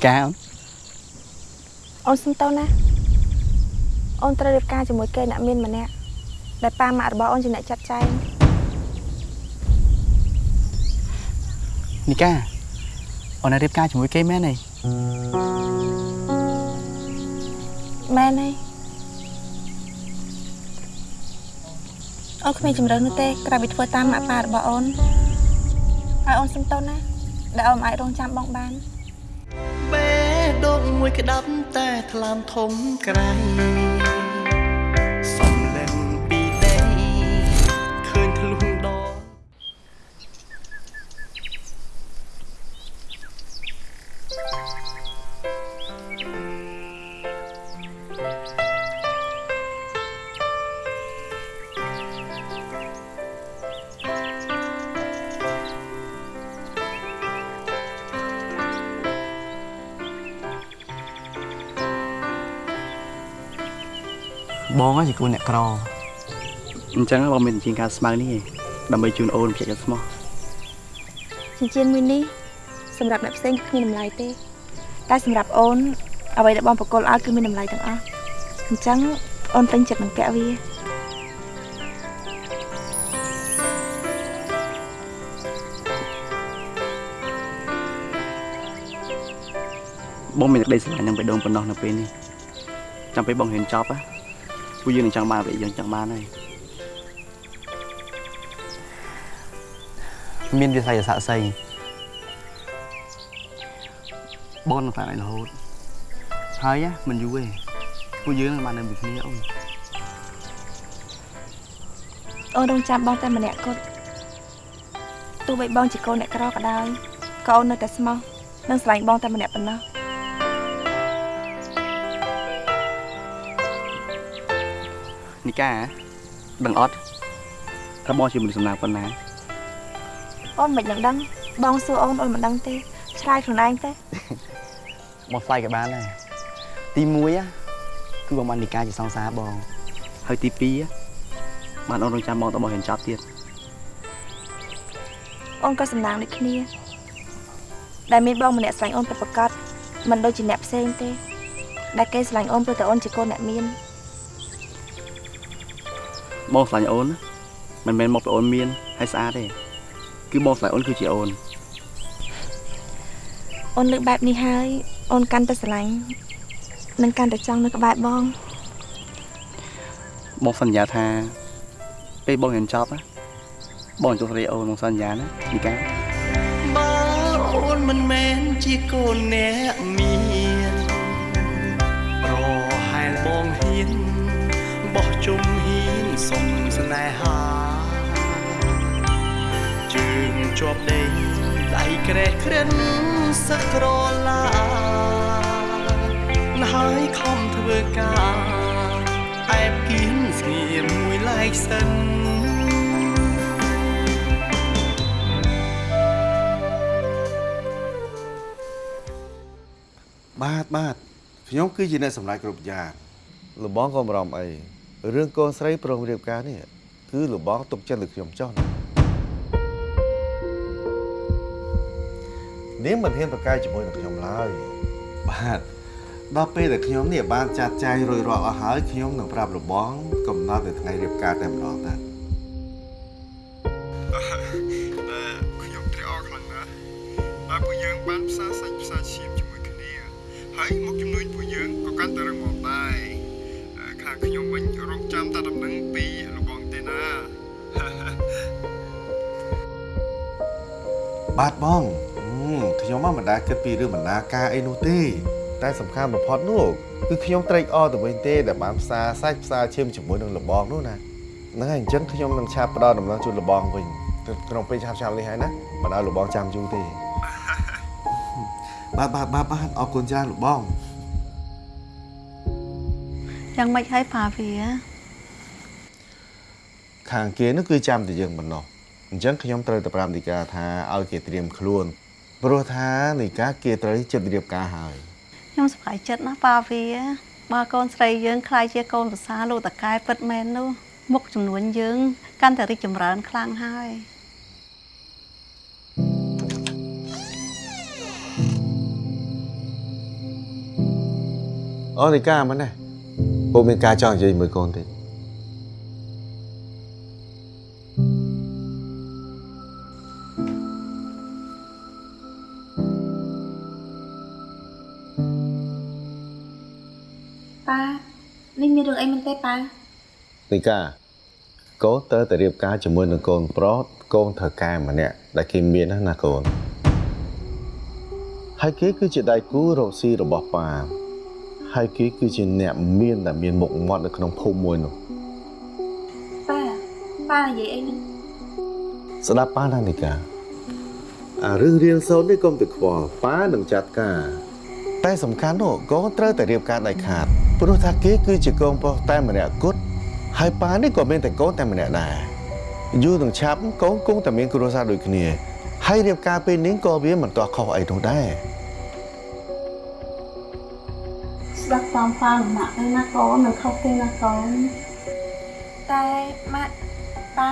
នីកាអូនអូនសុំតោណាអូនត្រូវរៀបការជាមួយគេអ្នកមានម្នាក់ដែលប៉ាម៉ាក់របស់អូនជាអ្នកចាត់ចែងនីកាអូនរៀបការជាមួយគេមែនទេមែនទេអូនគ្មានជំរឿននោះទេក្រៅពីធ្វើតាមម៉ាក់ប៉ារបស់អូនហើយអូនសុំតោណាដែលអូនមិនអាចរងចាំបងបានបេះ ដូងមួយក្តាប់តែថ្លើមធំក្រៃ បងហ្នឹងជាគូអ្នកក្រអញ្ចឹងបងមានជាងការស្មៅនេះឯងដើម្បីជូនអូនភ្ជាប់ចិត្តស្មោះចិញ្ចៀនមួយនេះសម្រាប់អ្នកផ្សេងគឺគ្មានតម្លៃទេ តែសម្រាប់អូនអ្វីដែលបងប្រកល់ឲ្យគឺមានតម្លៃទាំងអស់អញ្ចឹងអូនពេញចិត្តនឹងពាក់វាបងមានក្តីស្រឡាញ់នឹងបេះដូងប៉ុណ្ណោះនៅពេលនេះចាំពេលបងហ៊ានចប់ណា ពួកយើងនឹងចង់បានអ្វីយើងចង់បានហើយមានវិស័យស័ក្តិសិទ្ធិបងនឹងខ្លាចឲ្យរហូតហើយណាមិនយូរទេពួកយើងនឹងបាននៅមួយគ្នាអូនអូនរងចាំបងតែម្នាក់គត់ទោះបីបងជាកូនអ្នកក្រក៏ដោយក៏អូននៅតែស្មោះនិងស្រឡាញ់បងតែម្នាក់ប៉ុណ្ណោះ នីកាដឹងអត់ថាបងជាមនុស្សសំណាងប៉ុណ្ណាអូនមិនដឹងដឹងបងសួរអូនអូនមិនដឹងទេឆ្លើយខ្លួនឯងទេបងស្លាយក៏បានដែរទី1ណាគឺបងបាននីកាជាសង្សារបងហើយទី2ណាបានអូនរងចាំបងតបងហ៊ានចប់ទៀតអូនក៏សំណាងដូចគ្នា ដែលមានបងម្នាក់ស្រឡាញ់អូនពិតប្រាកដមិនដូចជាអ្នកផ្សេងទេ ដែលគេស្រឡាញ់អូនព្រោះតែអូនជាកូនអ្នកមាន បងស្រឡាញ់អូនណាមិនមែនមកពីអូនមានហើយស្អាតទេគឺបងស្រឡាញ់អូនគឺជាអូនអូនលើកបែបនេះហើយអូនកាន់តែស្រឡាញ់និងកាន់តែចង់នៅក្បែរបងបងសន្យាថាពេលបងហ៊ានចប់ណាបងចុះរីអូនបងសន្យាណានីកាបើអូនមិនមែនជាកូនអ្នកមានប្រហែលបងហ៊ានបោះជុំហ៊ាន សុំស្នេហាជើងជាប់ដេកដៃក្រេះក្រិនសឹកក្រឡាណាហើយខំធ្វើការអែបគៀនស្ងៀមមួយឡែកសិនបាទបាទខ្ញុំគឺជាអ្នកសម្រេចគ្រប់យ៉ាងលបងក៏មិនបារម្ភអី រឿងកូនស្រីប្រងរៀបការនេះគឺលបងទុកចិត្តលើខ្ញុំចោះណានាងមិនហ៊ានប្រកែកជាមួយនឹងខ្ញុំឡើយបាទដល់ពេលដែលខ្ញុំនេះបានចាត់ចែងរួចរាល់អស់ហើយខ្ញុំនឹងប្រាប់លបងកំណត់នៅថ្ងៃរៀបការតែម្ដងតាខ្ញុំត្រេកអរខ្លាំងណាស់ដែលពួកយើងបានផ្សារសាច់ផ្សារឈាមជាមួយគ្នាហើយមកជំនួយពួកយើងក៏កាន់តែរឹងមាំដែរអឺ ខាងខ្ញុំវិញរងចាំតែដំណឹងពីលបងទេណាបាទបងអឺខ្ញុំមកមិនដែលគិតពីរឿងបណ្ណាការអីនោះទេ តែសំខាន់បំផុតនោះគឺខ្ញុំត្រេកអរទៅវិញទេដែលបានផ្សារសាច់ផ្សារឈាមជាមួយនឹងលបងនោះណាហ្នឹងហើយអញ្ចឹងខ្ញុំនឹងឆាប់ផ្ដល់ដំណឹងជូនលបងវិញទៅក្នុងពេលឆាប់ឆាប់នេះហើយណាមិនឲ្យលបងចាំយូរទេបាទបាទបាទបាទអរគុណច្រើនលបង យ៉ាងម៉េចហើយប៉ាវា ខាងគេនោះគឺចាំតែយើងប៉ុណ្ណោះអញ្ចឹងខ្ញុំត្រូវតែប្រាប់នីកាថាឲ្យគេត្រៀមខ្លួនព្រោះថានីកាគេត្រូវចិត្តរៀបការហើយខ្ញុំសប្បាយចិត្តណាស់ប៉ាវាបើកូនស្រីយើងខ្លាយជាកូនប្រសាលោកតកែពិតមែននោះមុខចំនួនយើង កាន់តែរីកចម្រើនខ្លាំងហើយបអូនីកាមិនដែ រពូមានការចង់និយាយមួយកូនទេប៉ានេះមានរឿងអីមែនទេប៉ានីកាកូនតើតែរៀបការជាមួយនឹងកូនប្រុសកូនត្រូវការម្នាក់ដែលគេមានណាណាកូនហើយគេគឺជាដៃគូរកស៊ីរបស់ប៉ា ហើយគេគឺជាអ្នកមានដែលមានមុខមាត់នៅក្នុងភូមិមួយនោះប៉ាប៉ានិយាយអីនេះស្ដាប់ប៉ាណានីកាអារឿងរៀនសូត្រនេះកុំទៅខ្វល់ប៉ានឹងចាត់ការ តែសំខាន់នោះកូនត្រូវតែរៀបការដៃខាតព្រោះថាគេគឺជាកូនប្រុសតែម្នាក់គត់ហើយប៉ានេះក៏មានតែកូនតែម្នាក់ដែរយូរនឹងឆាប់កូនគង់តែមានគ្រួសារដូចគ្នា ហើយរៀបការពេលនេះក៏វាមិនទាស់ខុសអីនោះដែរ ស្ដាប់តាមប៉ាលំណាក់ទៅណាកូននឹងខុសទេណាកូនតែម៉ាក់ប៉ា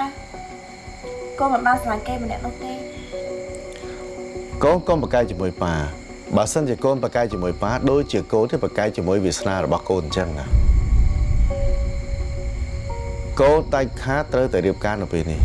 កូនមិនបានស្រឡាញ់គេម្នាក់នោះទេកូនកុំប្រកែកជាមួយប៉ាបើសិនជាកូនប្រកែកជាមួយប៉ាដូចជាកូនទៅប្រកែកជាមួយវាសនារបស់កូនអញ្ចឹងណាកូនដាច់ខាតត្រូវតែរៀបការនៅពេលនេះ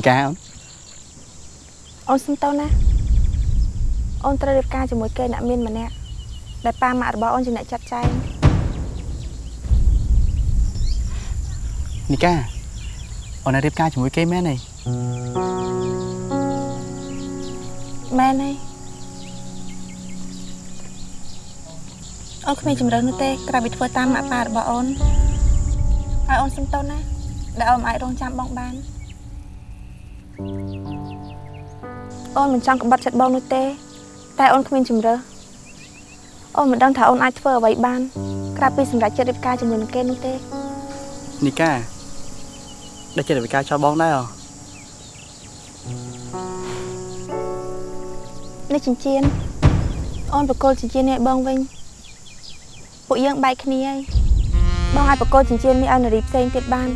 នីកាអូនអូនសុំតោណាអូនត្រូវរៀបការជាមួយគេអ្នកមានម្នាក់ដែលប៉ាម៉ាក់របស់អូនជាអ្នកចាត់ចែងនីកាអូននៅរៀបការជាមួយគេមែនទេមែនហើយអូនគ្មានជំរឿននោះទេក្រៅពីធ្វើតាមម៉ាក់ប៉ារបស់អូនហើយអូនសុំតោណាដែលអូនមិនអាចរងចាំបងបាន អូនមិនចង់ក្បត់ចិត្តបងនោះទេ តែអូនគ្មានជំរឿអូនមិនដឹងថាអូនអាចធ្វើអ្វីបាន ក្រៅពីសម្រាប់ចិត្តរៀបការជាមួយនឹងគេនោះទេនីកាដែលចិត្តវិការចោលបងដែរអូនេះចិញ្ចៀនអូនបកគលចិញ្ចៀននេះឲ្យបងវិញពួកយើងបែកគ្នាហើយបងអាចបកគលចិញ្ចៀននេះឲ្យនារីផ្សេងទៀតបាន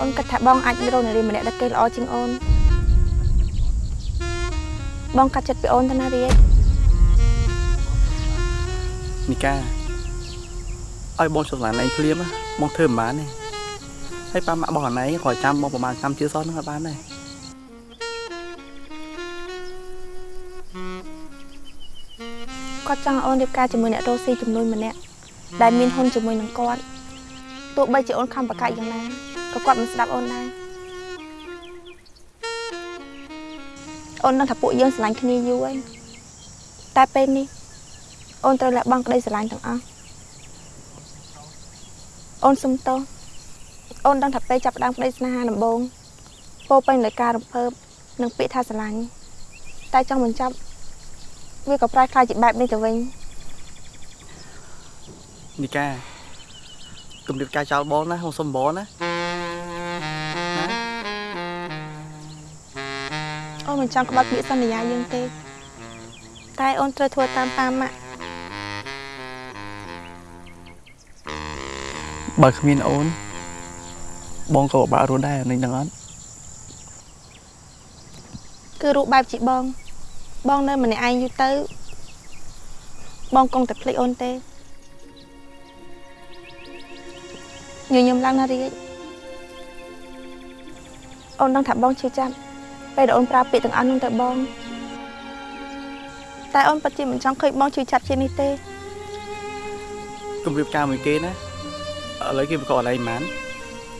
អូនគិតថាបងអាចរកនារីម្នាក់ដែលគេល្អជាងអូន បងកាត់ចិត្តពីអូនទៅណារីឯងនីកាឲ្យបងចុះឡានឯងភ្លាមណាបងធ្វើមិនបានទេហើយប៉ាម៉ាក់បងអាណៃក៏ចាំបងប្រហែលឆ្នាំជាសោះហ្នឹងក៏បានដែរគាត់ចង់ឲ្យអូនរៀបការជាមួយអ្នករស់ស៊ីចំនួនម្នាក់ដែលមានហ៊ុនជាមួយនឹងគាត់ទោះបីជាអូនខំប្រកាសយ៉ាងណាក៏គាត់មិនស្ដាប់អូនដែរ អូននឹងថាពួកយើងស្រឡាញ់គ្នាយូរហើយតែពេលនេះអូនត្រូវលះបង់ក្តីស្រឡាញ់ទាំងអស់អូនសុំទោសអូនដឹងថាពេលចាប់ផ្ដើមក្តីស្នេហាដំបូងពោរពេញដោយការរំភើបនិងពាក្យថាស្រឡាញ់តែចង់បញ្ចប់ វាក៏ប្រែคล้ายជាបែបនេះទៅវិញ នីកាគំរាមការចោលបងណាបងសុំបងណា អូនមិនចង់ក្បត់ពាក្យសន្យាយើងទេ តែអូនត្រូវធ្វើតាមប៉ាម៉ាក់បើគ្មានអូន បងក៏ពិបាករស់ដែរនេះដឹងអត់គឺរូបបែបជាបង បងនៅម្នាក់ឯងយូរទៅ បងគង់តែភ្លេចអូនទេញញឹមឡើងណារីកអូនដឹងថាបងឈឺចាប់ ពេលដែលអូនប្រើពាក្យទាំងអស់នោះទៅបង តែអូនពិតជាមិនចង់ឃើញបងឈឺចាប់ជាងនេះទេគំរាមការមួយគេណាឥឡូវគេមកកអីមិន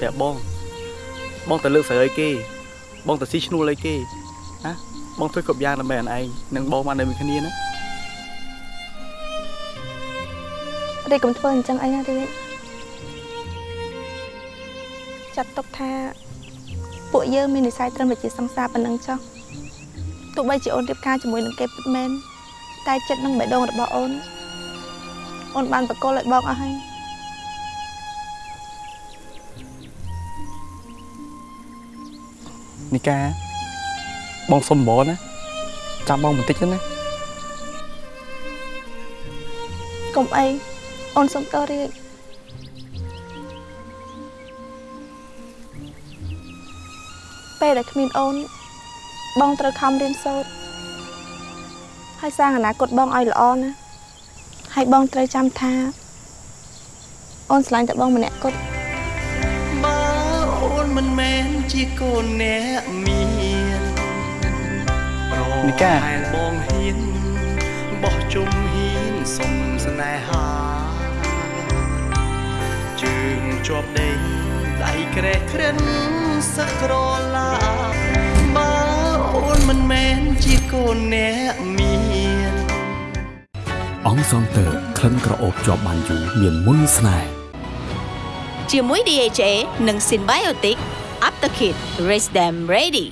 តែបង បងទៅលើកស្រីឲ្យគេ បងទៅស៊ីឈ្នួលឲ្យគេណាបងធ្វើគ្រប់យ៉ាងដើម្បីអនឯងនិងបងបាននៅមួយគ្នាណារីកកុំធ្វើអញ្ចឹងអីណារីកចាត់ទុកថា ពួកយើងមាននិស័យត្រឹមតែជាសង្សារប៉ុណ្ណឹងចុះទោះបីជាអូនរៀបការជាមួយនឹងគេពិតមែនតែចិត្តនឹងបេះដូងរបស់អូនអូនបានបកគលឲ្យបងអស់ហើយនីកាបងសុំបងណាចាំបងបន្តិចទៅណាកុំអីអូនសុំតរៀប ពេលដែលគ្មានអូន បងត្រូវខំរៀនសូត្រហើយសាងអនាគតបងឲ្យល្អណាហើយបងត្រូវចាំថា អូនស្រឡាញ់តែបងម្នាក់គត់បើអូនមិនមែនជាកូនអ្នកមានប្រនីកាហែលបងហ៊ានបោះជុំហ៊ានសុំស្នេហាជើងជាប់ដេញ ដៃក្រេះក្រិនសឹកក្រឡាបើអូនមិនមែនជាកូនអ្នកមានអង្គសងតើក្លិនក្រអូបជាប់បានយូរមានមុនស្នេហ៍ជាមួយ DHA និង Symbiotic Aptakit Raise them ready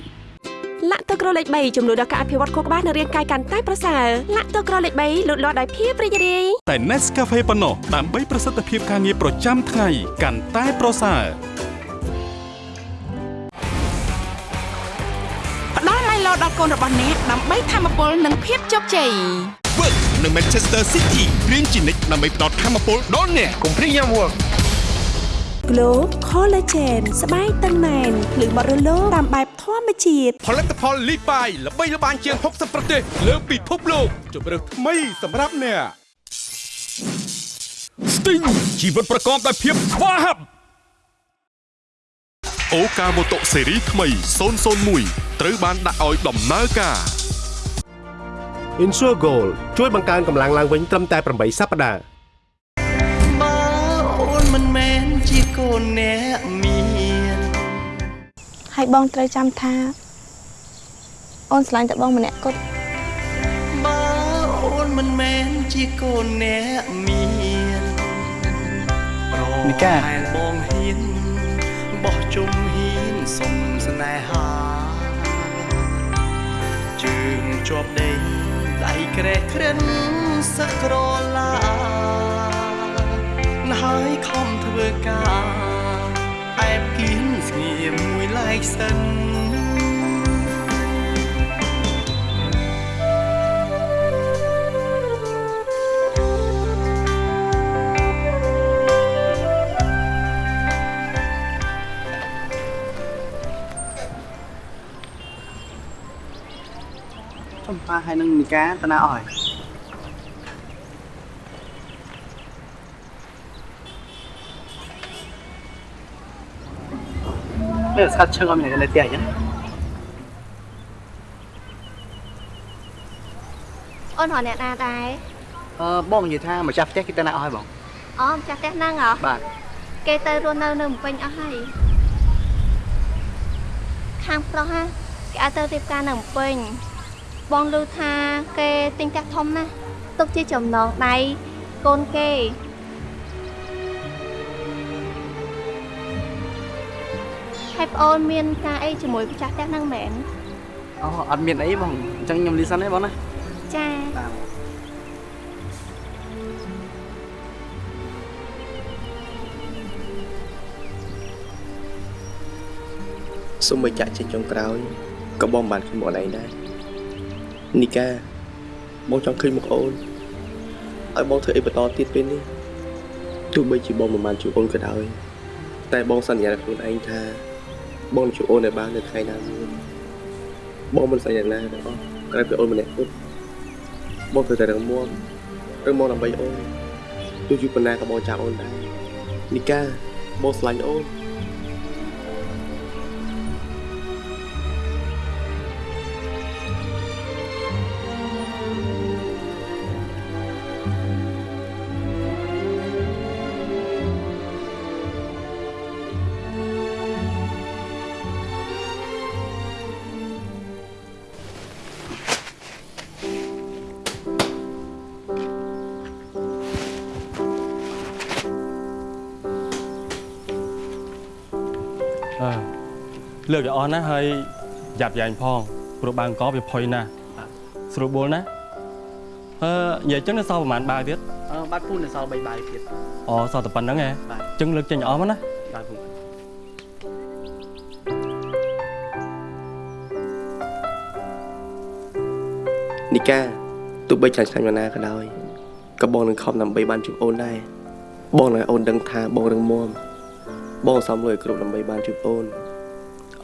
លាក់ទឹកក្រលេខ3ជំនួយដល់ការអភិវឌ្ឍខួរក្បាលនិងរាងកាយកាន់តែប្រសើរលាក់ទឹកក្រលេខ3លូតលាស់ដោយភាពរីករាយតែ Nescafe ប៉ុណ្ណោះដើម្បីប្រសិទ្ធភាពការងារប្រចាំថ្ងៃកាន់តែប្រសើរផ្ដល់ Milo ដល់កូនរបស់អ្នកដើម្បីធមពលនិងភាពជោគជ័យ Work នៅ Manchester City រៀនជានិច្ចដើម្បីផ្ដល់ធមពលដល់អ្នកកុំព្រីយ៉ាំវឹក Glow Collagen ស្បែកតឹងណែនភ្លឺបត់រលោងតាមបែបធម្មជាតិផលិតផល Lipai ល្បីល្បាញជាង60ប្រទេស លើពិភពលោកជម្រើសថ្មីសម្រាប់អ្នក Sting ជីវិតប្រកបដោយភាពស្វាហាប់អូកាម៉ូតូស៊េរីថ្មី001ត្រូវបានដាក់ឲ្យដំណើរការ Insure Gold ជួយបង្កើនកម្លាំងឡើងវិញត្រឹមតែ8សប្តាហ៍ ជាកូនអ្នកមានហើយបងត្រូវចាំថា អូនស្រឡាញ់តែបងម្នាក់គត់បើអូនមិនមែនជាកូនអ្នកមានប្រនីកាហែលបងហ៊ានបោះជុំហ៊ានសុំស្នេហាជើងជាប់ដេញដៃក្រេះក្រិនសឹកក្រឡាណា ហើយខំធ្វើការអែបគៀនស្ងៀមមួយឡែកសិនចំប៉ាហើយនឹងនីកាតាណាអស់ហើយ នេះស្កាត់ឈឹងអត់មានអ្នកនៅផ្ទះអញ្ចឹងអូនរកអ្នកណាដែរអឺបងនិយាយថាម្ចាស់ផ្ទះគេតាណាអស់ហើយបង អូម្ចាស់ផ្ទះហ្នឹងហ៎បាទគេទៅរស់នៅនៅភ្នំពេញអស់ហើយខាងប្រុសហ่ะគេឲ្យទៅរៀបការនៅភ្នំពេញបងឮថាគេទិញផ្ទះធំណាស់ទុកជាចំណងដៃកូនគេ ហើយប្អូនមានការអីជាមួយម្ចាស់ផ្ទះហ្នឹងមែនអូអត់មានអីបងអញ្ចឹងខ្ញុំលីសិនទេបងណាចាបាទសូមបញ្ជាក់ជាចុងក្រោយក៏បងបានឃើញមុខអូនឯងដែរនីកាបងចង់ឃើញមុខអូនឲ្យបងធ្វើអីបន្តទៀតពេលនេះទោះបីជាបងមិនបានជួបអូនក៏ដោយតែបងសន្យានឹងខ្លួនឯងថា បងនឹងជួបអូននៅបាននៅថ្ងៃណាមួយបងមិនសន្យាណាទាំងអស់ក្រៅពីអូនម្នាក់គត់បងត្រូវតែរឹងមាំរឹងមាំដើម្បីអូនទោះយូរប៉ុណ្ណាក៏បងចាំអូនដែរនីកាបងស្រឡាញ់អូន ស់ណាស់ហើយយ៉ាប់យ៉ែងផងព្រោះបើអង្គវាផុយណាស់ស្រួលបួលណាស់អឺនិយាយចឹងនៅសល់ប្រហែលបាវទៀតអឺបាត់ពូននៅសល់3បាវទៀតអូសល់តែប៉ុណ្្នឹងហ៎ចឹងលើកចេញអស់មកណាបាទពូនីកាទោះបីចាញ់ឆ្ងាញ់មកណាក៏ដោយក៏បងនឹងខំដើម្បីបានជួបអូនដែរបងនៅអូនដឹងថាបងរឹងមាំបងសំលុយគ្រប់ដើម្បីបានជួបអូន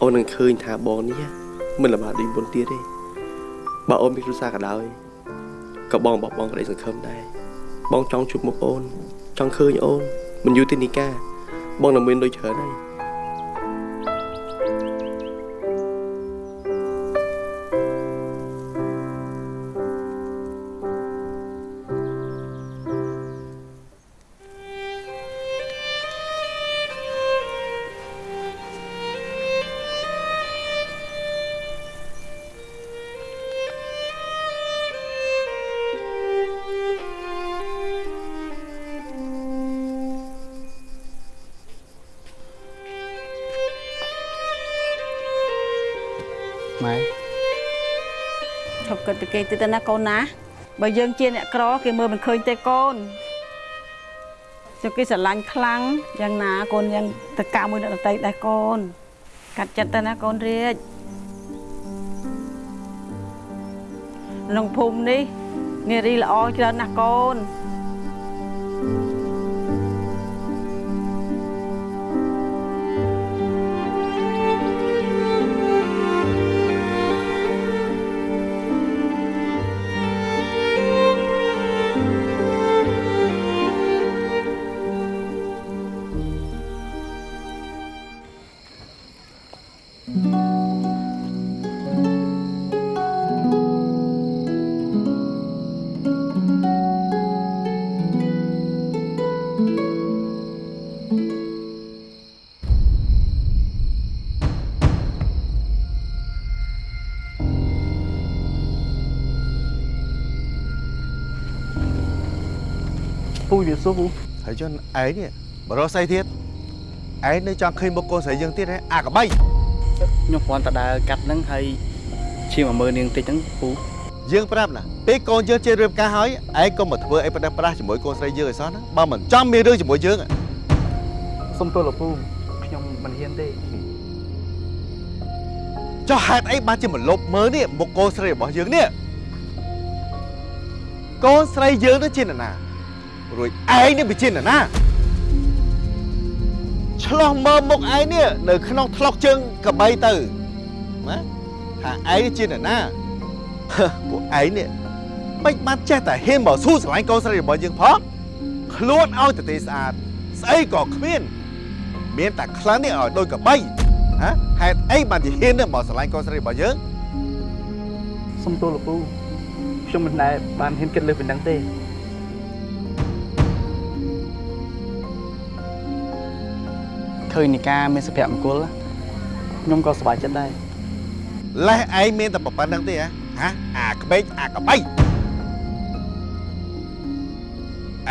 អូននឹងឃើញថាបងនេះមិនលំបាកដូចមុនទៀតទេបើអូនមានគ្រួសារក៏ដោយក៏បងបោះបង់ក្តីសង្ឃឹមដែរបងចង់ជួបមុខអូនចង់ឃើញអូនមិនយូរទេនីកាបងនឹងមានដូចច្រើនហើយ គិតទៅគេទៅណាកូនណាបើយើងជាអ្នកក្រគេមើលមិនឃើញទេកូនចុះគេស្រឡាញ់ខ្លាំងយ៉ាងណាកូនយ៉ាងទៅកាមួយអ្នកដតីដែរកូន កាត់ចិត្តទៅណាកូនរាជក្នុងភូមិនេះនារីល្អច្រើនណាស់កូន សួរពូហើយចុះឯងនេះបរោះស្អីទៀតឯងនៅចង់ឃើញមុខកូនស្រីយើងទៀតហ៎អាកបីខ្ញុំគ្រាន់តែដើរកាត់ហ្នឹងហើយឈាមមកមើលនាងតិចហ្នឹងពូយើងប្រាប់ណាពេលកូនយើងជិះរៀបការហើយឯងកុំមកធ្វើអីប្រដេះប្រាស់ជាមួយកូនស្រីយើងឲ្យសោះណាបើមិនចំមានរឿងជាមួយយើងសុំទោសលោកពូខ្ញុំមិនហ៊ានទេចុះហេតុអីបានជាមកលុបមើលនេះមុខកូនស្រីរបស់យើងនេះកូនស្រីយើងទៅជានរណា រួចឯងនេះវាជានរណាឆ្លោះមើលមុខឯងនេះនៅក្នុងថ្លុកជើងកបីទៅណាថាឯងនេះជានរណាពួកឯងនេះមិនបានចេះតែហ៊ានមកស៊ូស្រឡាញ់កូនស្រីរបស់យើងផងខ្លួនឲ្យតែទេស្អាតស្អីក៏គ្មានមានតែខ្លាំងនេះឲ្យដូចកបីហ៎ហេតុអីបានជាហ៊ានមកស្រឡាញ់កូនស្រីរបស់យើងសុំទោសលោកពូខ្ញុំមិនដែលបានហ៊ានគិតលើសពីហ្នឹងទេ ឃើញនីកាមានសុភមង្គលខ្ញុំក៏សប្បាយចិត្តដែរលេះឯងមានតែប៉ុណ្្នឹងទេហ៎ហាអាក្បេកអាកបី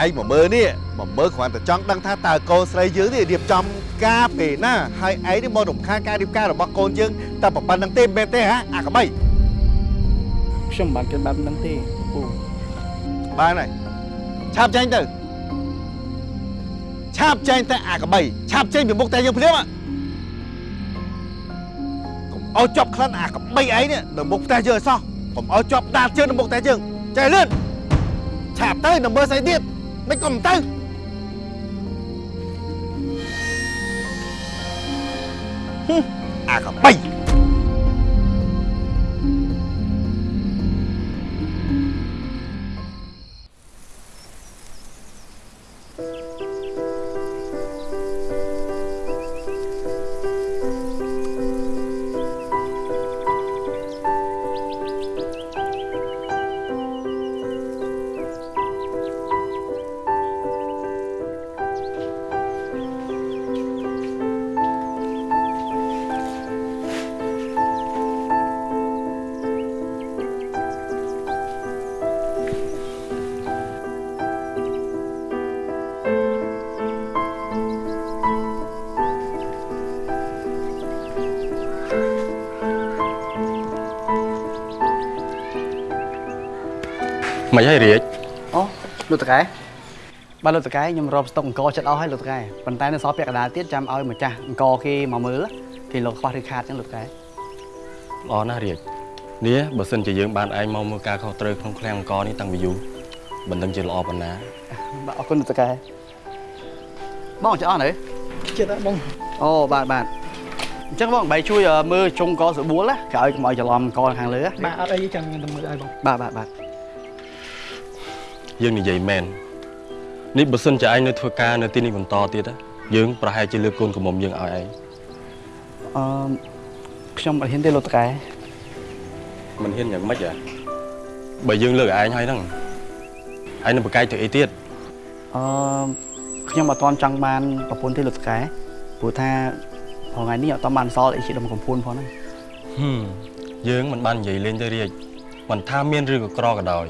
ឯងមកមើលនេះមកមើលគ្រាន់តែចង់ដឹងថាតើកូនស្រីយើងនេះរៀបចំការពេលណាហើយឯងនេះមករំខានការរៀបការរបស់កូនយើងតែប៉ុណ្្នឹងទេមែនទេហ៎អាកបីខ្ញុំមិនបានគិតបែបហ្នឹងទេពូបានហើយឆាប់ចេញទៅ ឆាប់ចេញទៅអាកបីឆាប់ចេញពីមុខតែយើងភ្លាមហ៎កុំឲ្យជាប់ក្លិនអាកបីឯងនេះនៅមុខផ្ទះយើងឲ្យសោះកុំឲ្យជាប់ដាល់ជើងនៅមុខផ្ទះយើងចេះលឿនឆាប់ទៅនៅមើលស្អីទៀតមិនកុំទៅហឹមអាកបី មិនហើយរាជអូលោកតកែបាទលោកតកែខ្ញុំរាប់ស្តុកអង្គចិត្តអស់ហើយលោកតកែប៉ុន្តែនៅសល់ពាក់កណ្ដាលទៀតចាំឲ្យម្ចាស់អង្គគេមកមើលគេលោកខ្វះឬខាតចឹងលោកតកែល្អណាស់រាជនេះបើសិនជាយើងបានឯងមកមើលការខុសត្រូវក្នុងឃ្លាំងអង្គរនេះតាំងពីយូរមិនដឹងជាល្អប៉ុណ្ណាបាទអរគុណតកែបងចអស់នៅចិត្តបងអូបាទបាទអញ្ចឹងបងបែរជួយអឺមើលចុងកស្រួលណាក្រោយកុំឲ្យច្រឡំកខាងលើណាបាទអត់អីចាំខ្ញុំទៅមើលឲ្យបងបាទបាទបាទ យើងនិយាយមែននេះបើសិនជាឯងនៅធ្វើការនៅទីនេះបន្តទៀតណាយើងប្រហែលជាលើកកូនកំមុំយើងឲ្យឯងអឺខ្ញុំអត់ហ៊ានទេលោកតកែមិនហ៊ានយ៉ាងម៉េចហ៎បើយើងលើកឯងហើយហ្នឹងឯងនឹងប្រកែកទៅអីទៀតអឺខ្ញុំអត់ទាន់ចង់បានប្រពន្ធទេលោកតកែព្រោះថាថ្ងៃនេះអត់ទាន់បានសល់អីជាដុំកំភួនផងហ្នឹងហឹមយើងមិនបាននិយាយលេងទៅរៀចមិនថាមានឬក៏ក្រក៏ដោយ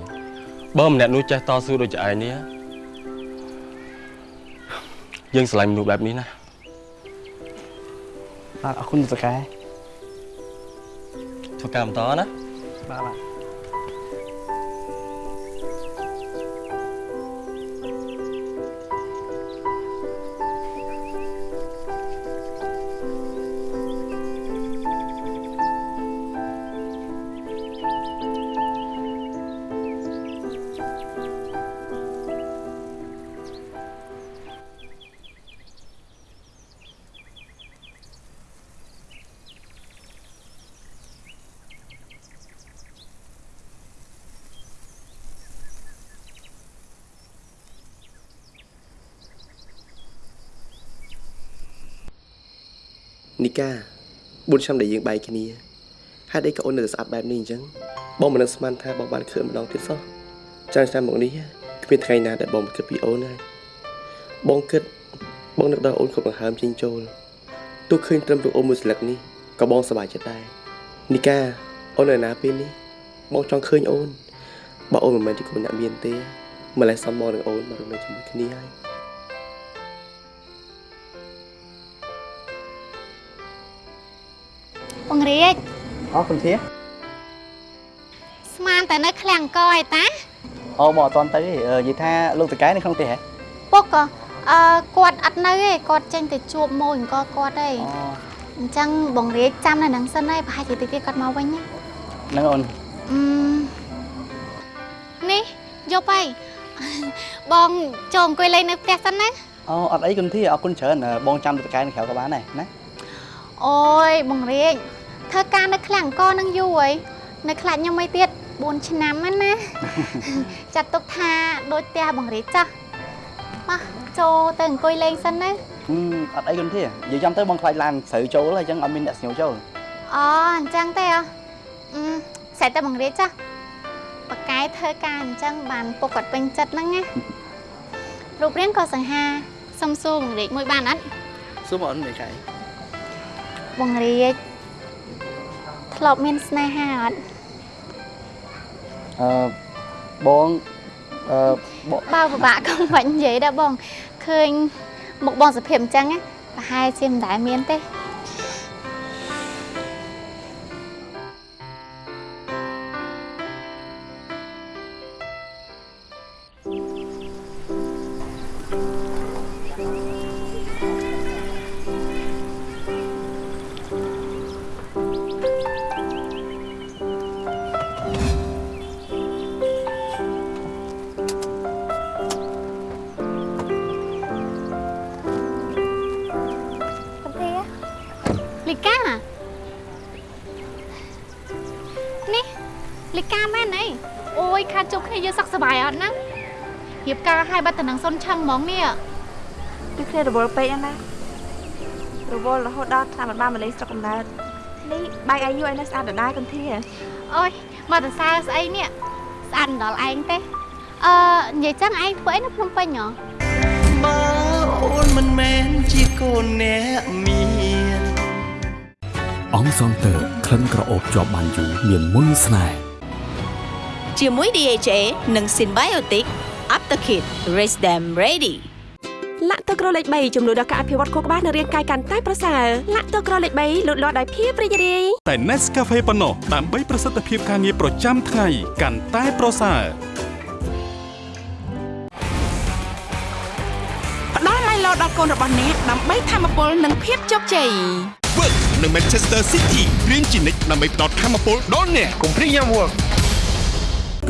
បើម្នាក់នោះចេះតស៊ូដូចជាឯងនេះយើងស្រឡាញ់មនុស្សបែបនេះណាបាទអរគុណលោកតកែធ្វើការបន្តណាបាទបាទ កា4ឆ្នាំដែលយើងបែកគ្នាហេតុអីក៏អូននៅតែស្អាតបែបនេះអញ្ចឹងបងមិននឹកស្មានថាបងបានឃើញម្ដងទៀតសោះចាំឆ្នាំមកនេះគ្មានថ្ងៃណាដែលបងមិនគិតពីអូនហើយបងគិតបងនឹកដល់អូនគ្រប់ដង្ហើមចេញចូលទោះឃើញត្រឹមរូបអូនមួយស្លឹកនេះក៏បងសប្បាយចិត្តដែរនីកាអូននៅណាពេលនេះបងចង់ឃើញអូនបើអូនមិនមែនជាកូនអ្នកមានទេម្លេះសំមកនឹងអូនមករស់នៅជាមួយគ្នាហើយ បងរាជអរគុណធាស្មានតែនៅឃ្លាំងអង្គឯតាអូបងអត់ទាន់ទៅទេអឺនិយាយថាលោកតកែនៅក្នុងផ្ទះហ៎ពុកក៏អឺគាត់អត់នៅទេគាត់ចេញទៅជួបម៉ូយអង្គគាត់ទេអញ្ចឹងបងរាជចាំនៅនឹងសិនហើយប្រហែលជាតិចទៀតគាត់មកវិញណាហ្នឹងអូនអឺនេះយកទៅបងចូលអង្គុយលេងនៅផ្ទះសិនណាអូអត់អីគុណធាអរគុណច្រើនអឺបងចាំលោកតកែនៅក្រៅក៏បានដែរណាអូយបងរាជ ធ្វើការនៅឃ្លាំងអង្គនឹងយូរហើយនៅខ្លាចខ្ញុំអីទៀត4ឆ្នាំហ្នឹងណាចាត់ទុកថាដូចផ្ទះបងរាជចាស់មកចូលទៅអង្គុយលេងសិនណាហឹមអត់អីគុណធានិយាយចាំទៅបងខ្លាចឡានស្រូវចូលហើយអញ្ចឹងអត់មានអ្នកស្ញូវចូលអូអញ្ចឹងទេអ្ហ៎អឺស្រេចតែបងរាជចាស់បកកាយធ្វើការអញ្ចឹងបានពុកគាត់ពេញចិត្តហ្នឹងណារូបរាងក៏សង្ហាសុំសួរបងរាជមួយបានអត់សួរមកអូនមេកែបងរាជ ធ្លាប់មានស្នេហាអត់អឺបងអឺបងបើពិបាកក៏មិនបាច់និយាយដែរបងឃើញមុខបងសុភាពអញ្ចឹងណាប្រហែលជាមិនដែលមានទេ គ្នាយើងសឹកសប្បាយអត់ណារៀបការឲ្យបាត់តំណឹងសុនឆឹងហ្មងនេះគឺគ្នារវល់ពេកណារវល់រហូតដល់ឆ្នាំមិនបានមកលេងស្រុកកំណើតនេះបាយអាយុឯនៅស្អាតដដែលគន្ធាអូយមកតសើស្អីនេះស្អាតដល់ឯងទេអឺនិយាយចឹងឯងធ្វើអីនៅភ្នំពេញហ៎បើអូនមិនមែនជាកូនអ្នកមានអង្គសងតើក្លិនក្រអូបជាប់បានយូរមានមុនស្នេហ៍ ជាមួយ DHA និង Symbiotic Aptakit Raise them ready លាក់ទឹកក្រលេខ3ជំនួយដល់ការអភិវឌ្ឍខួរក្បាលនិងរាងកាយកាន់តែប្រសើរលាក់ទឹកក្រលេខ3លូតលាស់ដោយភាពរីករាយតែ Nescafe ប៉ុណ្ណោះដើម្បីប្រសិទ្ធភាពការងារប្រចាំថ្ងៃកាន់តែប្រសើរផ្ដល់ឡៃឡោដល់កូនរបស់អ្នកដើម្បីធម្មពលនិងភាពជោគជ័យ Work និង Manchester City រៀងជានិច្ចដើម្បីផ្ដល់ធម៌ពលដល់អ្នកកុំព្រីយ៉ាំវឹក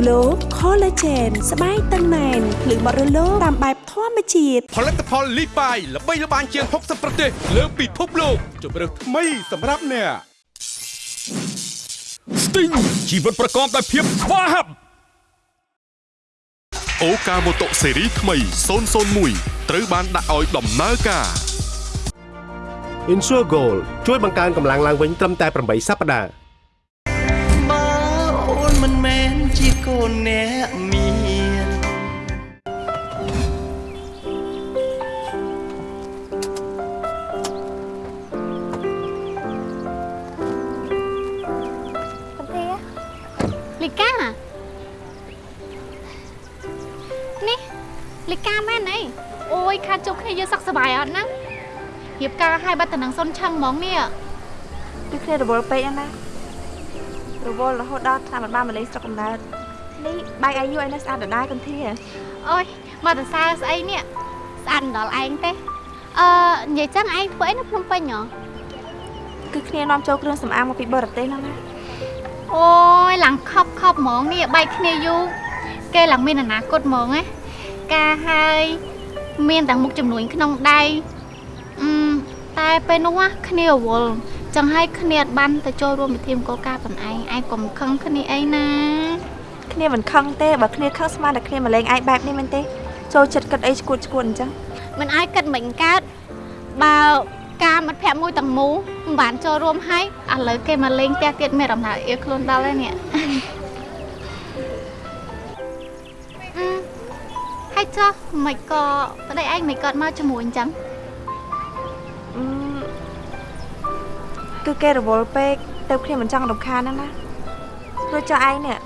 Glow Collagen ស្បែកតឹងណែនភ្លឺបរិលោតាមបែបធម្មជាតិផលិតផលលីបាយល្បីល្បាញជាង60ប្រទេសលើពិភពលោកជម្រើសថ្មីសម្រាប់អ្នក Sting ជីវិតប្រកបដោយភាពស្វាហាប់អូកាម៉ូតូស៊េរីថ្មី001ត្រូវបានដាក់ឲ្យដំណើរការ Insure Gold ជួយបង្កើនកម្លាំងឡើងវិញត្រឹមតែ8សប្តាហ៍ ជាកូនអ្នកមានលីកានេះលីកាមែនអីអូយខាតជួបគ្នាយើងសុខសប្បាយអត់ណារៀបការឲ្យបាត់តំណឹងសុនឆឹងហ្មងនេះគឺគ្នារវល់ពេកហ្នឹងណា រវល់រហូតដល់ថាមិនបានមកលេងស្រុកកំណើតនេះបែកអាយុឯនេះស្អាតដដែលកំធាអូយមកតសើស្អីនេះស្អាតដល់ឯងទេអឺនិយាយចឹងឯងធ្វើអីនៅភ្នំពេញហ៎គឺគ្នានាំចូលគ្រឿងសម្អាងមកពីបរទេសហ្នឹងណាអូយឡើងខប់ខប់ហ្មងនេះបែកគ្នាយូរគេឡើងមានអនាគតហ្មងណាការហើយមានតែមុខចំនួនក្នុងដៃអឺតែពេលនោះណាគ្នារវល់ ចឹងហើយគ្នាអត់បានទៅចូលរួមពិធីមង្គលការប៉ុនឯងឯងកុំខឹងគ្នាអីណាគ្នាមិនខឹងទេបើគ្នាខឹងស្មានតែគ្នាមកលេងឯងបែបនេះមែនទេចូលចិត្តគិតអីឈួតឈួតអញ្ចឹងមិនឲ្យគិតមិនកើតបើការមិត្តភក្តិមួយទាំងមូលមិនបានចូលរួមហើយឥឡូវគេមកលេងផ្ទះទៀតមានអារម្មណ៍ថាអៀខ្លួនដល់ហើយនេះអឺហើយចុះមិនក៏ប្តីឯងមិនក៏មកជាមួយអញ្ចឹង គឺគេរវល់ពេកទៅគ្នាមិនចង់រំខានហ្នឹងណាព្រោះចុះឯងនេះ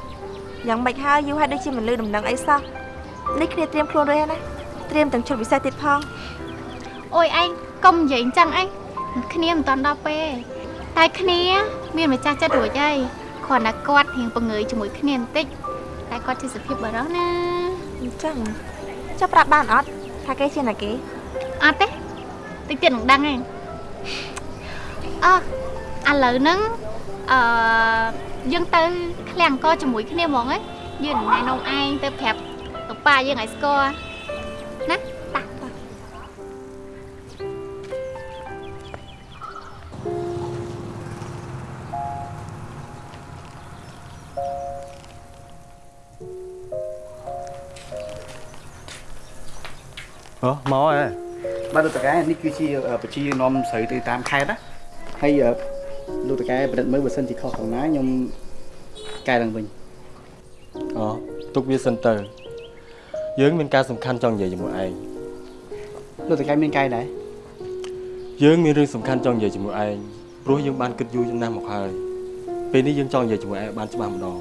យ៉ាងម៉េចហើយយូរហើយដូចជាមិនលឺដំណឹងអីសោះនេះគ្នាត្រៀមខ្លួនរួចហើយណាត្រៀមទាំងឈុតពិសេសទៀតផងអូយឯងកុំនិយាយអញ្ចឹងឯងគ្នាមិនតាន់ដល់ពេលតែគ្នាមានម្ចាស់ចិត្តរួចហើយគ្រាន់តែគាត់រៀងពង្រើយជាមួយគ្នាបន្តិចតែគាត់ជាសុភាពបរិសណាអញ្ចឹងចាប់ប្រាប់បានអត់ថាគេជាណាគេអត់ទេតិចទៀតនឹងដឹងឯងអើ ឥឡូវហ្នឹងអឺយើងទៅឃ្លាំងអង្គជាមួយគ្នាហ្មងឯងយើងណែនាំឯងទៅប្រាប់ទៅប៉ាយើងឲ្យស្គាល់ណាតាតាអូមកហ៎បាទលោកតកែនេះគឺជាប្រជានាំស្រូវទៅតាមខេត្តណាហើយអឺ លោកតកែប្រឌិតមើលបើសិនជាខុសខាងណាខ្ញុំកែឡើងវិញអូទុកវាសិនទៅយើងមានការសំខាន់ចង់និយាយជាមួយឯងលោកតកែមានកែដែរយើងមានរឿងសំខាន់ចង់និយាយជាមួយឯងព្រោះយើងបានគិតយូរណាស់មកហើយពេលនេះយើងចង់និយាយជាមួយឯងឲ្យបានច្បាស់ម្ដង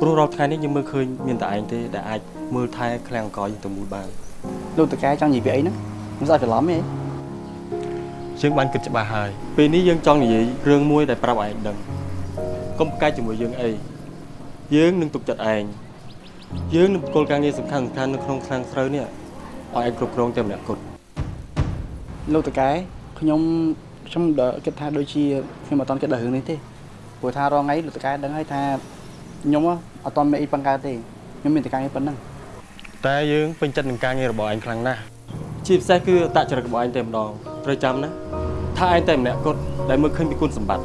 ព្រោះរាល់ថ្ងៃនេះយើងមើលឃើញមានតែឯងទេដែលអាចមើលថែឃ្លាំងអង្គយើងទៅមូលបានលោកតកែចង់និយាយពីអីហ្នឹងមិនស្អាតច្រឡំទេ យើងបានគិតច្បាស់ហើយពេលនេះយើងចង់និយាយរឿងមួយដែលប្រាប់ឯងដឹងកុំប្រកែកជាមួយយើងអីយើងនឹងទុកចិត្តឯងយើងនឹងគោលការណ៍ងារសំខាន់សំខាន់នៅក្នុងឃ្លាំងស្រូវនេះឲ្យឯងគ្រប់គ្រងតែម្នាក់គត់លោកតកែខ្ញុំខ្ញុំដល់គិតថាដូចជាខ្ញុំអត់តន់គិតដល់រឿងនេះទេព្រោះថារងថ្ងៃលោកតកែដឹងហើយថាខ្ញុំអត់តន់មានអីបង្កើតទេខ្ញុំមានតែការងារប៉ុណ្ណឹងតែយើងពេញចិត្តនឹងការងាររបស់ឯងខ្លាំងណាស់ជាពិសេសគឺអតចរិតរបស់ឯងតែម្ដងត្រូវចាំណា ថាឯងតែម្នាក់គត់ដែលមើលឃើញពីគុណសម្បត្តិ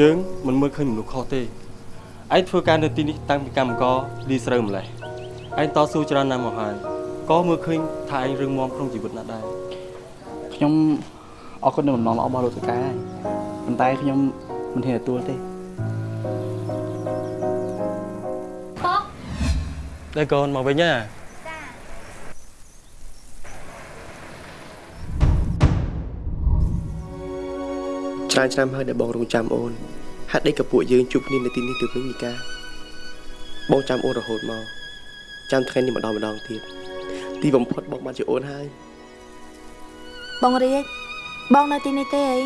យើងមិនមើលឃើញមនុស្សខុសទេឯងធ្វើការនៅទីនេះតាំងពីកម្មករលីស្រូវម្លេះឯងតស៊ូច្រើនណាស់មកហើយក៏មើលឃើញថាឯងរឿងមមក្នុងជីវិតណាស់ដែរខ្ញុំអរគុណនៅបំណងល្អរបស់លោកតកែប៉ុន្តែខ្ញុំមិនហ៊ានទទួលទេប៉កតែកូនមកវិញណា ច្រើនឆ្នាំហើយដែលបងរងចាំអូនហេតុអីក៏ពួកយើងជួបគ្នានៅទីនេះទៅវិញមីកាបងចាំអូនរហូតមកចាំថ្ងៃនេះម្ដងម្ដងទៀតទីបំផុតបងបានជាអូនហើយបងរាជបងនៅទីនេះទេអី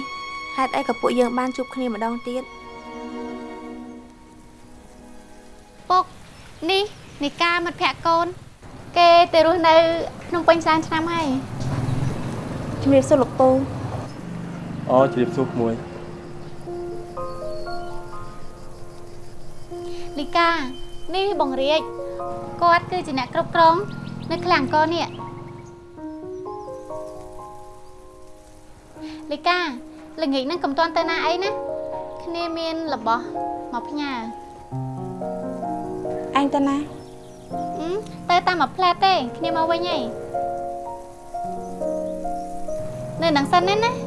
ហេតុអីក៏ពួកយើងបានជួបគ្នាម្ដងទៀតពុកនេះនីកាមិត្តភក្តិកូន គេទៅរស់នៅក្នុងពេញសែនឆ្នាំហើយជំរាបសួរលោកពូ អអូជម្រាបសួរក្មួយលីកានេះបងរាជគាត់គឺជាអ្នកគ្រប់គ្រងនៅឃ្លាំងកនេះលីកាល្ងាចហ្នឹងកុំតន់ទៅណាអីណាគ្នាមានរបស់មកផ្ញើអញទៅណាអឺទៅតាមមួយផ្លែតទេគ្នាមកវិញហើយនៅនឹងសិនណាណា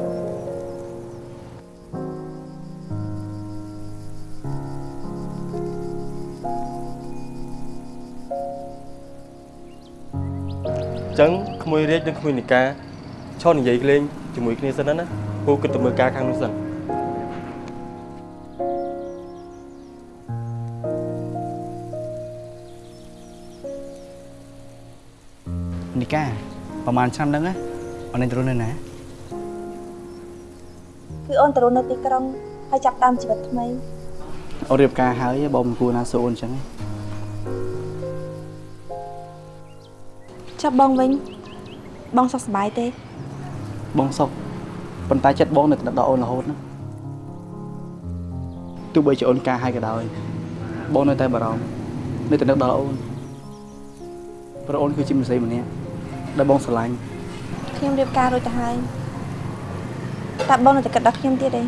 ចឹងក្មួយរាជនិងក្មួយនីកាឈរនិយាយលេងជាមួយគ្នាសិនណាណាពូគិតទៅមើលការខាងនោះសិននីកាប្រហែលឆ្នាំហ្នឹងណាអូនឯងទៅរស់នៅណាគឺអូនទៅរស់នៅទីក្រុងហើយចាប់ផ្ដើមជីវិតថ្មីអូនរៀបការហើយបងមិនគួរណាសួរអូនអញ្ចឹងទេ ចាប់បងវិញបងសុខសប្បាយទេ បងសុខប៉ុន្តែចិត្តបងនៅតែដល់អូនរហូតណាទោះបីជាអូនការហើយក៏ដោយបងនៅតែបារម្ភនៅតែនឹកដល់អូនព្រោះអូនគឺជាមនុស្សម្នាក់ដែលបងស្រឡាញ់ខ្ញុំរៀបការរួចទៅហើយតែបងនៅតែគិតដល់ខ្ញុំទៀតទេ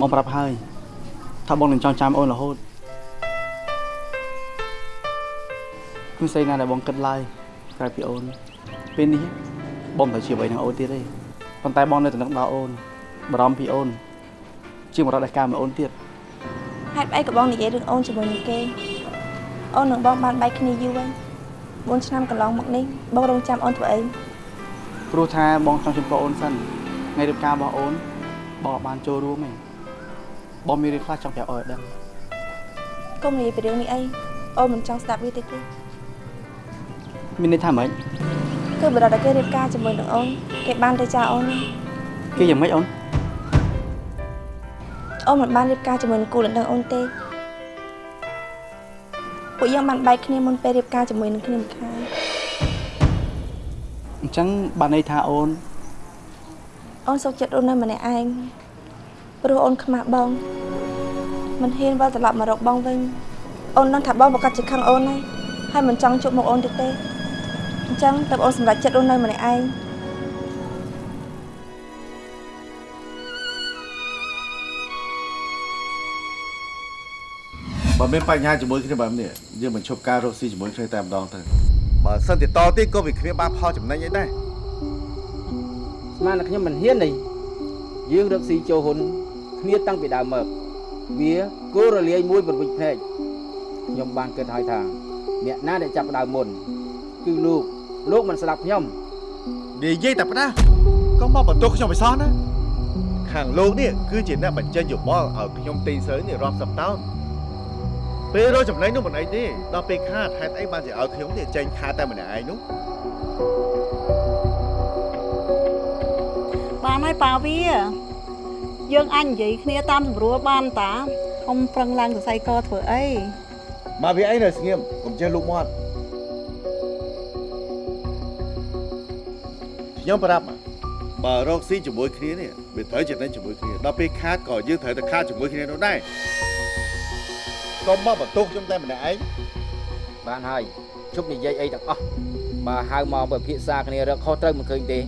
បងប្រាប់ហើយថាបងនឹងចងចាំអូនរហូតគ្មានស្អីណាដែលបងគិតឡើយ ក្រៅពីអូនពេលនេះបងមិនទៅជាអ្វីនឹងអូនទៀតទេប៉ុន្តែបងនៅតែនឹកដល់អូនបារម្ភពីអូន ជាមរតកការមកអូនទៀតហេតុអីក៏បងនិយាយរឿងអូនជាមួយនឹងគេអូននឹងបងបានបែកគ្នាយូរហើយ4ឆ្នាំកន្លងមកនេះបងរងចាំអូនធ្វើអីព្រោះថាបងចង់ជម្រាបអូនសិនថ្ងៃរៀបការរបស់អូនបងអត់បានចូលរួមទេបងមានរឿងខ្លះចង់ប្រាប់អូនឲ្យដឹងកុំនិយាយពីរឿងនេះអីអូនមិនចង់ស្ដាប់វាទេទេ មានន័យថាម៉េចគឺបរិបទដែលគេរៀបការជាមួយនឹងអូនគេបានទៅចាអូនណាគេយ៉ាងម៉េចអូនអូនមិនបានរៀបការជាមួយនឹងគូលណ្ដឹងអូនទេពួកយើងបានបែកគ្នាមុនពេលរៀបការជាមួយនឹងគ្នាម្ខាងអញ្ចឹងបានន័យថាអូនអូនសុខចិត្តរស់នៅម្នាក់ឯងព្រោះអូនខ្មាស់បងមិនហ៊ានវិលត្រឡប់មករកបងវិញអូនដឹងថាបងប្រកាសជាខឹងអូនហើយហើយមិនចង់ជួបមុខអូនទៀតទេ អញ្ចឹងតើអូនសម្រេចចិត្តរស់នៅម្នាក់ឯងបើមានបញ្ហាជាមួយគ្នាបែបនេះយើងមិនឈប់ការរកស៊ីជាមួយគ្នាតែម្ដងទៅបើសិនជាតទៀតក៏វាគ្នាបានផលចំណេញអីដែរស្មានតែខ្ញុំមិនហ៊ានទេយើងរកស៊ីចូលហ៊ុនគ្នាតាំងពីដើមមកវាគោរលាយមួយប្រវិចភ្នែកខ្ញុំបានគិតហើយថា អ្នកណាដែលចាប់ផ្ដើមមុនគឺលោក លោកមិនស្ដាប់ខ្ញុំនិយាយតែផ្ដាស់ក៏មកបន្ទោសខ្ញុំមិនសោះណាខាងលោកនេះគឺជាអ្នកបញ្ចេញយោបល់ឲ្យខ្ញុំទិញសើនេះរាប់សិបតោនពេលរកចំណេញនោះមិនអីទេដល់ពេលខាតហេតុអីបានជាឲ្យខ្ញុំនេះចេញខាតតែម្នាក់ឯងនោះបានហើយប៉ាវាយើងអញនិយាយគ្នាតាមស្រួលបានតាកុំប្រឹងឡើងសរសៃកធ្វើអីមកវាអីនៅស្ងៀមកុំចេះលូកមាត់ ខ្ញុំប្រាប់បើរកស៊ីជាមួយគ្នានេះវាត្រូវចំណេញជាមួយគ្នាដល់ពេលខាតក៏យើងត្រូវតែខាតជាមួយគ្នានោះដែរកុំមកបន្ទោសខ្ញុំតែម្នាក់ឯងបានហើយជប់និយាយអីទាំងអស់បើហៅមកពិភាក្សាគ្នារកខុសត្រូវមិនឃើញទេ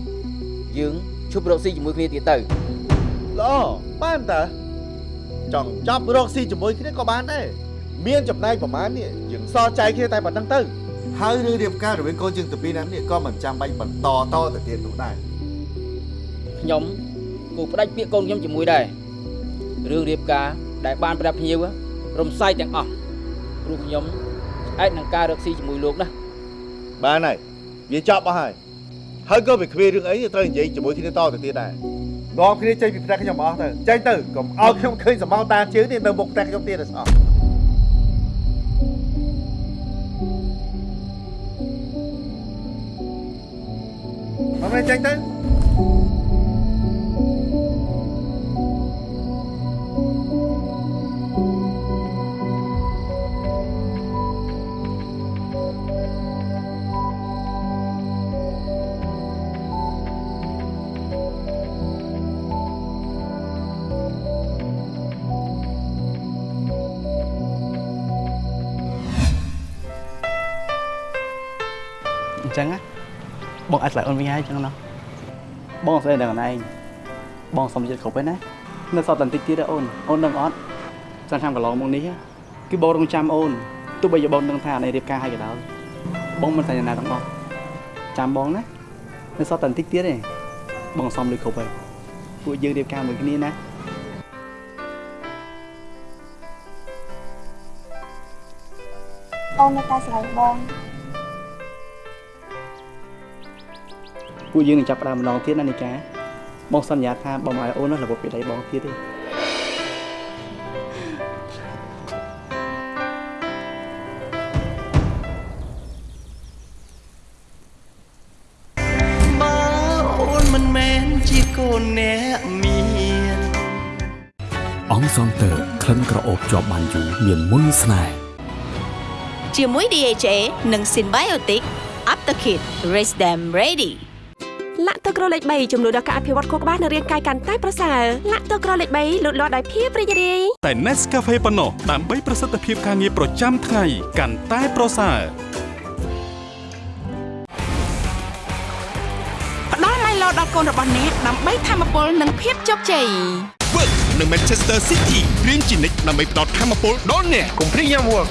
យើងជប់រកស៊ីជាមួយគ្នាទៀតទៅល្អបានតើចង់ចាប់រកស៊ីជាមួយគ្នាក៏បានដែរមានចំណែកប្រហែលនេះយើងសល់ចែកគ្នាតែប៉ុណ្្នឹងទៅ ហើយរឿងរៀបការរវាងកូនយើងទៅពីរនាក់នេះក៏មិនចាំបាច់បន្តតទៅទៀតនោះដែរខ្ញុំគូផ្ដាច់ពាក្យកូនខ្ញុំជាមួយដែររឿងរៀបការដែលបានប្រាប់ភ្ញៀវរំសាយទាំងអស់ព្រោះខ្ញុំឆ្អែតនឹងការរកស៊ីជាមួយលោកណាបានហើយវាចប់អស់ហើយហើយក៏វាគ្រារឿងអីត្រូវនិយាយជាមួយគ្នាតទៅទៀតដែរនាំគ្នាចេញពីផ្ទះខ្ញុំអស់ទៅចេញទៅកុំឲ្យខ្ញុំឃើញសម្បោតាជើងនេះនៅមុខផ្ទះខ្ញុំទៀតទេស្អប់ Bấm lên cho anh Tư á. បងអាចឆ្លើយអូនវិញហើយអញ្ចឹងណាបងស្អីដល់ខ្លួនឯងបងសុំចិត្តគ្រប់ហើយណានៅសតបន្តិចទៀតទេអូនអូននឹងអត់ចាំឆ្នាំកន្លងមកនេះគឺបងរងចាំអូនទោះបីជាបងនឹងថាអានេះរៀបការឲ្យក៏ដោយបងមិនសញ្ញាណាទាំងអស់ចាំបងណានៅសតបន្តិចទៀតទេបងសុំលុយគ្រប់ហើយពួកយើងរៀបការមួយគ្នាណាអូននៅតែស្រឡាញ់បង ពួកយើងនឹងចាប់ផ្ដើមម្ដងទៀតណានីកាបងសន្យាថាបងមិនឲ្យអូននោះរបបពីដៃបងទៀតទេបើអូនមិនមែនជាកូនអ្នកមានអង្គសង់ទ័រក្លិនក្រអូបជាប់បានយូរមានមុនស្នេហ៍ជាមួយ DHA និង Symbiotic Aptakit Raise Them Ready លាក់ទឹកក្រលេខ3ចំនួនដល់ការអភិវឌ្ឍខួរក្បាលនិងរាងកាយកាន់តែប្រសើរលាក់ទឹកក្រលេខ3លូតលាស់ដោយភាពរីករាយតែ Nescafe ប៉ុណ្ណោះដើម្បីប្រសិទ្ធភាពការងារប្រចាំថ្ងៃកាន់តែប្រសើរផ្ដល់ Milo ដល់កូនរបស់អ្នកដើម្បីធម្មពលនិងភាពជោគជ័យ Work នៅ Manchester City រៀនជានិច្ចដើម្បីផ្ដល់ធម៌ពលដល់អ្នកកុំព្រីយ៉ាំ Work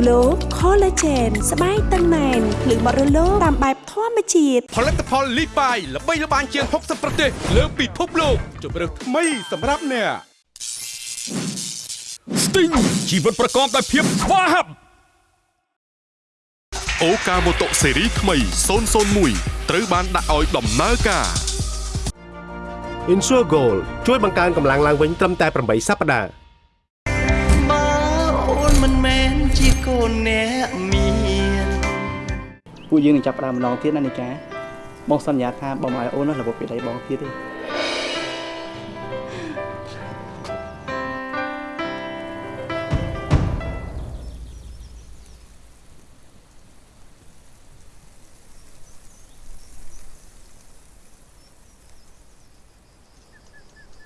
Glow Collagen ស្បែកតឹងណែនភ្លឺបត់រលោងតាមបែបធម្មជាតិផលិតផល Lipai ល្បីល្បាញជាង60ប្រទេសលើពិភពលោកជម្រើសថ្មីសម្រាប់អ្នក Sting ជីវិតប្រកបដោយភាពស្វាហាប់អូកាម៉ូតូស៊េរីថ្មី001ត្រូវបានដាក់ឲ្យដំណើរការ Insure Gold ជួយបង្កើនកម្លាំងឡើងវិញត្រឹមតែ8សប្តាហ៍ ជាកូនអ្នកមានពួកយើងនឹងចាប់ផ្ដើមម្ដងទៀតណានីកាបងសន្យាថាបងមិនឲ្យអូននោះរបបពីដៃបងទៀតទេ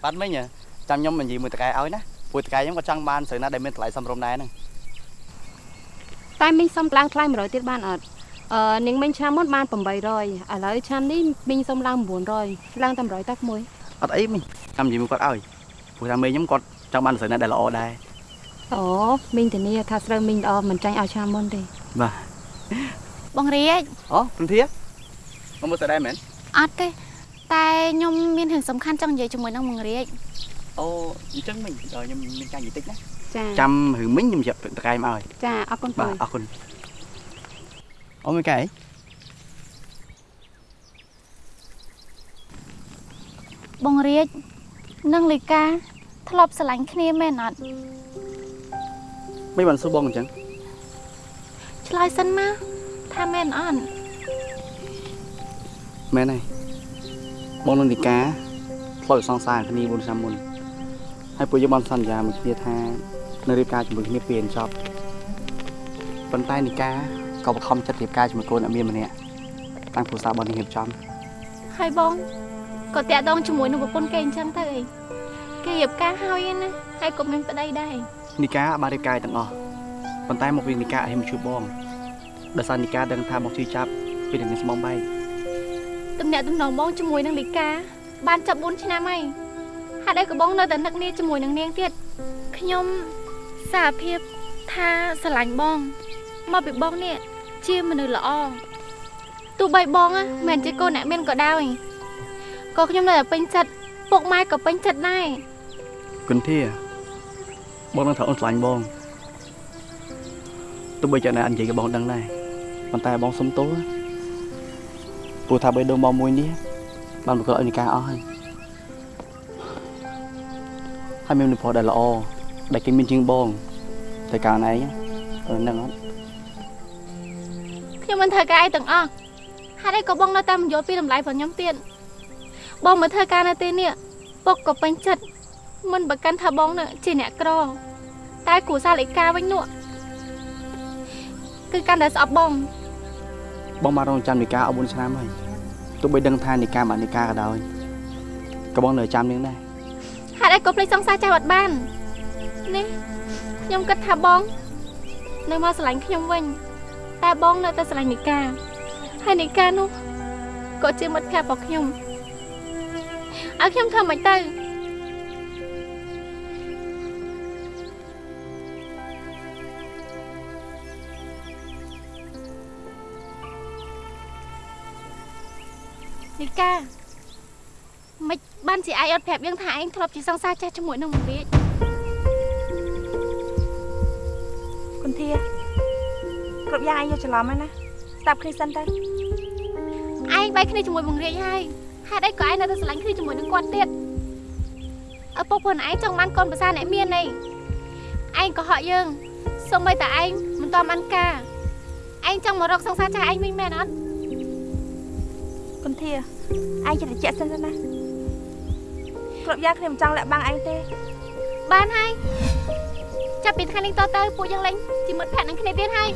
បាត់មិញហ៎ចាំខ្ញុំនិយាយមួយតកែឲ្យណាពួកតកែខ្ញុំក៏ចង់បានស្រីណាដែលមានតម្លៃសមរម្យដែរហ្នឹង តែមីងសុំឡើងថ្លៃ100ទៀតបានអត់អឺនាងមីងឆ្នាំមុនបាន800ឥឡូវឆ្នាំនេះមីងសុំឡើង900ឡើងតែ100តាក់មួយអត់អីមិញចាំនិយាយមួយគាត់ឲ្យព្រោះថាមេខ្ញុំគាត់ចង់បានស្រីណាដែលល្អដែរអូមីងធានាថាស្រូវមីងល្អមិនចាញ់ឲ្យឆ្នាំមុនទេបាទបងរាជអូព្រំធាមកមើលស្រីដែរមែនអត់ទេតែខ្ញុំមានរឿងសំខាន់ចង់និយាយជាមួយនឹងបងរាជ អូអញ្ចឹងមិញដល់ខ្ញុំមានការនិយាយតិចណាចាចាំរឿងមិញខ្ញុំចាប់តកែមកឲ្យចាអរគុណបាទពូអរគុណអូមួយកែបងរាជនិងលីកាធ្លាប់ស្រឡាញ់គ្នាមែនអត់មិនបានសួរបងអញ្ចឹងឆ្លើយសិនមកថាមែនអត់មែនហើយបងនឹងនីកាធ្លាប់សងសារគ្នា4ឆ្នាំមុន ហើយពួកយើងបានសន្យាមួយគ្នាថានៅរៀបការជាមួយគ្នាពេលចប់ប៉ុន្តែនីកាក៏បង្ខំចិត្តរៀបការជាមួយកូនអ្នកមានម្នាក់តាំងគ្រួសារបងនេះរៀបចំហើយបងក៏តាក់ដងជាមួយនឹងប្រពន្ធគេអញ្ចឹងទៅអីគេរៀបការហើយឯណាហើយក៏មានប្តីដែរនីកាបានរៀបការទាំងអស់ប៉ុន្តែមកវិញនីកាឲ្យមកជួយបងដោយសារនីកាដឹងថាបងជួយចាប់ពីនឹងស្មងបែកតំណាក់តំណងបងជាមួយនឹងលីកាបានចាប់4ឆ្នាំហើយ ហេតុអីក៏បងនៅតែនឹកនាជាមួយនឹងនាងទៀតខ្ញុំសារភាពថាស្រឡាញ់បងមកពីបងនេះជាមនុស្សល្អទោះបីបងណាមិនមែនជាកូនអ្នកមានក៏ដោយក៏ខ្ញុំនៅតែពេញចិត្តពុកម៉ែក៏ពេញចិត្តដែរគុនធាបងនឹងថាអូនឆ្លាញ់បងទោះបីជាអ្នកនិយាយក៏បងដឹងដែរប៉ុន្តែបងសុំទោសព្រោះថាបីដងបងមួយនេះបានបង្កឲ្យនីកាអស់ហើយ ហើយមានមនុស្សប្រុសដែលល្អដែលគេមានជាងបងតែកាលណែអឺហ្នឹងអត់ខ្ញុំមិនធ្វើការអីទាំងអស់ហេតុអីក៏បងនៅតែមិនយល់ពីតម្លៃរបស់ខ្ញុំទៀតបងមកធ្វើការនៅទីនេះពុកក៏ពេញចិត្តមិនប្រកាន់ថាបងនឹងជាអ្នកក្រតែគ្រូសាលិកាវិញនោះគឺកាន់តែស្អប់បងបងបានរងចាំនីកាអស់4ឆ្នាំហើយទោះបីដឹងថានីកាមិននីកាក៏ដោយក៏បងនៅចាំនាងដែរ ហេតុអីក៏ភ្លេចសង្សារចាស់អត់បាននេះខ្ញុំគិតថាបង នៅមកស្រឡាញ់ខ្ញុំវិញតែបងនៅតែស្រឡាញ់នីកាហើយនីកានោះក៏ជាមិត្តភក្តិរបស់ខ្ញុំឲ្យខ្ញុំធ្វើមិនទៅនីកាមិន បានជាឯងអត់ប្រាប់យើងថាឯងធ្លាប់ជាសង្សារចាស់ជាមួយនឹងមរាជគុនធាគ្រប់យ៉ាងឯងយកច្រឡំហើយណាស្ដាប់គ្នាសិនទៅឯងបែកគ្នាជាមួយបង្រៀនហើយហេតុអីក៏ឯងនៅតែស្រឡាញ់គ្នាជាមួយនឹងគាត់ទៀតឪពុកខ្លួនឯងចង់បានកូនប្រសាអ្នកមាននេះឯងក៏ហក់យើងសូម្បីតែឯងមិនតបានការឯងចង់មករកសង្សារចាស់ឯងវិញមែនអត់គុនធាឯងចិត្តត្រជាក់សិនទៅណា គ្រប់យ៉ាងគ្នាមិនចង់លាក់បាំងឯងទេ បានហើយចាប់ពីថ្ងៃនេះតទៅពួកយើងលេងជាមិត្តភក្តិនឹងគ្នាទៀតហើយ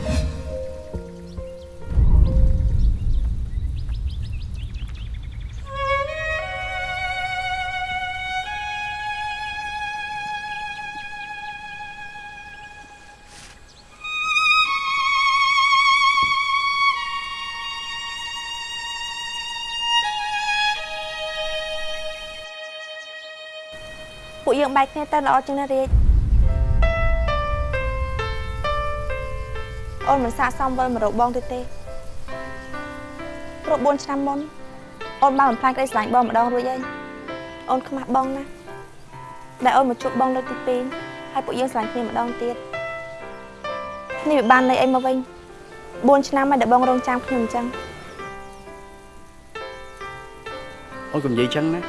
ពួកយើងបែកគ្នាទៅល្អជាងណារាជអូនមិនសាកសមវិលមករកបងទៀតទេព្រោះ4ឆ្នាំមុនអូនបានបំផ្លាញក្តីស្រឡាញ់បងម្ដងរួចហើយអូនខ្មាស់បងណាស់ដែលអូនមកជួបបងលើកទី2ហើយពួកយើងស្រឡាញ់គ្នាម្ដងទៀតនេះវាបានន័យអីមកវិញ4ឆ្នាំហើយដែលបងរងចាំខ្ញុំអញ្ចឹងអូនកុំនិយាយចឹងណា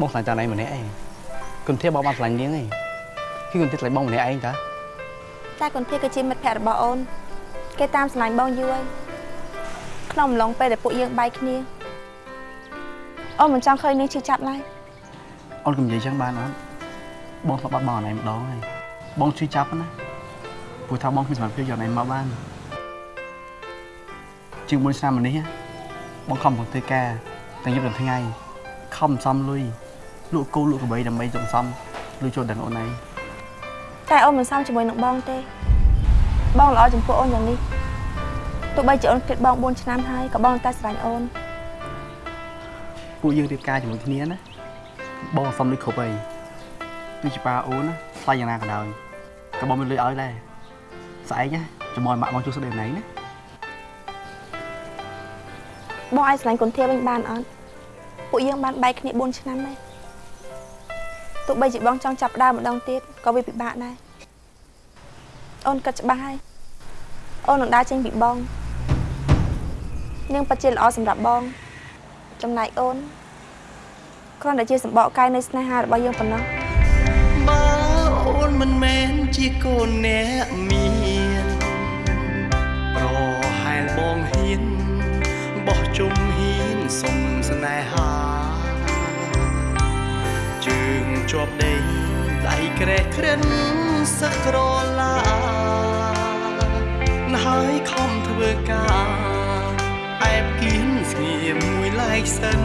បងស្រឡាញ់តែណៃម្នាក់ឯង គុនធាបងបានស្រឡាញ់នាងឯងគឺគុនធាស្រឡាញ់បងម្នាក់ឯងតាតែគុនធាគឺជាមិត្តភក្តិរបស់អូន គេតាមស្រឡាញ់បងយូរហើយក្នុងអំឡុងពេលដែលពួកយើងបែកគ្នាអូនមិនចង់ឃើញនាងឈឺចាប់ឡើយអូនកុំនិយាយចឹងបានអត់បងធ្លាប់បាត់បងអណៃម្ដងហើយបងជួយចាប់ណាព្រោះថាបងគ្មានសមត្ថភាពយកអណៃមកបានជាង4ឆ្នាំមកនេះបងខំប្រឹងធ្វើការទាំងយប់ទាំងថ្ងៃខំសំលុយ លក់គោលក់ក្របីដើម្បីសន្សំលុយចូលដល់អូនឯងតែអូនមិនសមជាមួយនឹងបងទេ បងល្អចំពោះអូនយ៉ាងនេះទោះបីជាអូនគិតបង4ឆ្នាំហើយក៏បងនៅតែស្រឡាញ់អូនពួកយើងរៀបការជាមួយគ្នាណាបងសុំលុយគ្រប់ហើយទោះជាប៉ាអូនណាថ្លៃយ៉ាងណាក៏ដោយក៏បងមានលុយឲ្យដែរស្អែកណាចាំមកម៉ាក់បងជួសស្ដីណៃណាបងអាចស្រឡាញ់គុនធាវិញបានអត់ពួកយើងបានបែកគ្នា4ឆ្នាំហើយ ទោះបីជាបងចង់ចាប់ផ្ដើមម្ដងទៀតក៏វាពិបាកដែរអូនគិតច្បាស់ហើយអូននឹងដើរចេញពីបងនាងពិតជាល្អសម្រាប់បង ចំណែកអូនគ្រាន់តែជាសម្បកកាយនៃស្នេហារបស់យើងប៉ុណ្ណោះបើអូនមិនមែនជាកូនអ្នកមានប្រហែលបងហ៊ានបោះជុំហ៊ានសុំស្នេហា ជាប់ដេកដៃក្រេះក្រិនសឹកក្រឡាណាហើយខំធ្វើការអែបគៀនស្ងៀមមួយឡែកសិន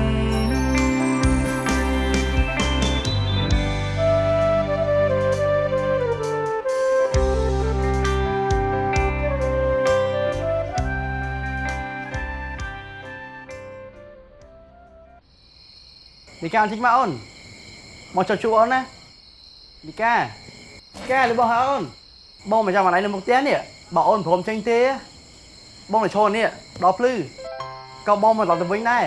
នីកាអញ្ជិញមកអូន មកចុះជួបអូនណានីកានីកាលឺបងហៅអូនបងមកចាំអណៃនៅមុខផ្ទះនេះបើអូនព្រមចេញទេ បងទៅឈរនេះដល់ភ្លឺក៏បងមកដល់ទៅវិញដែរ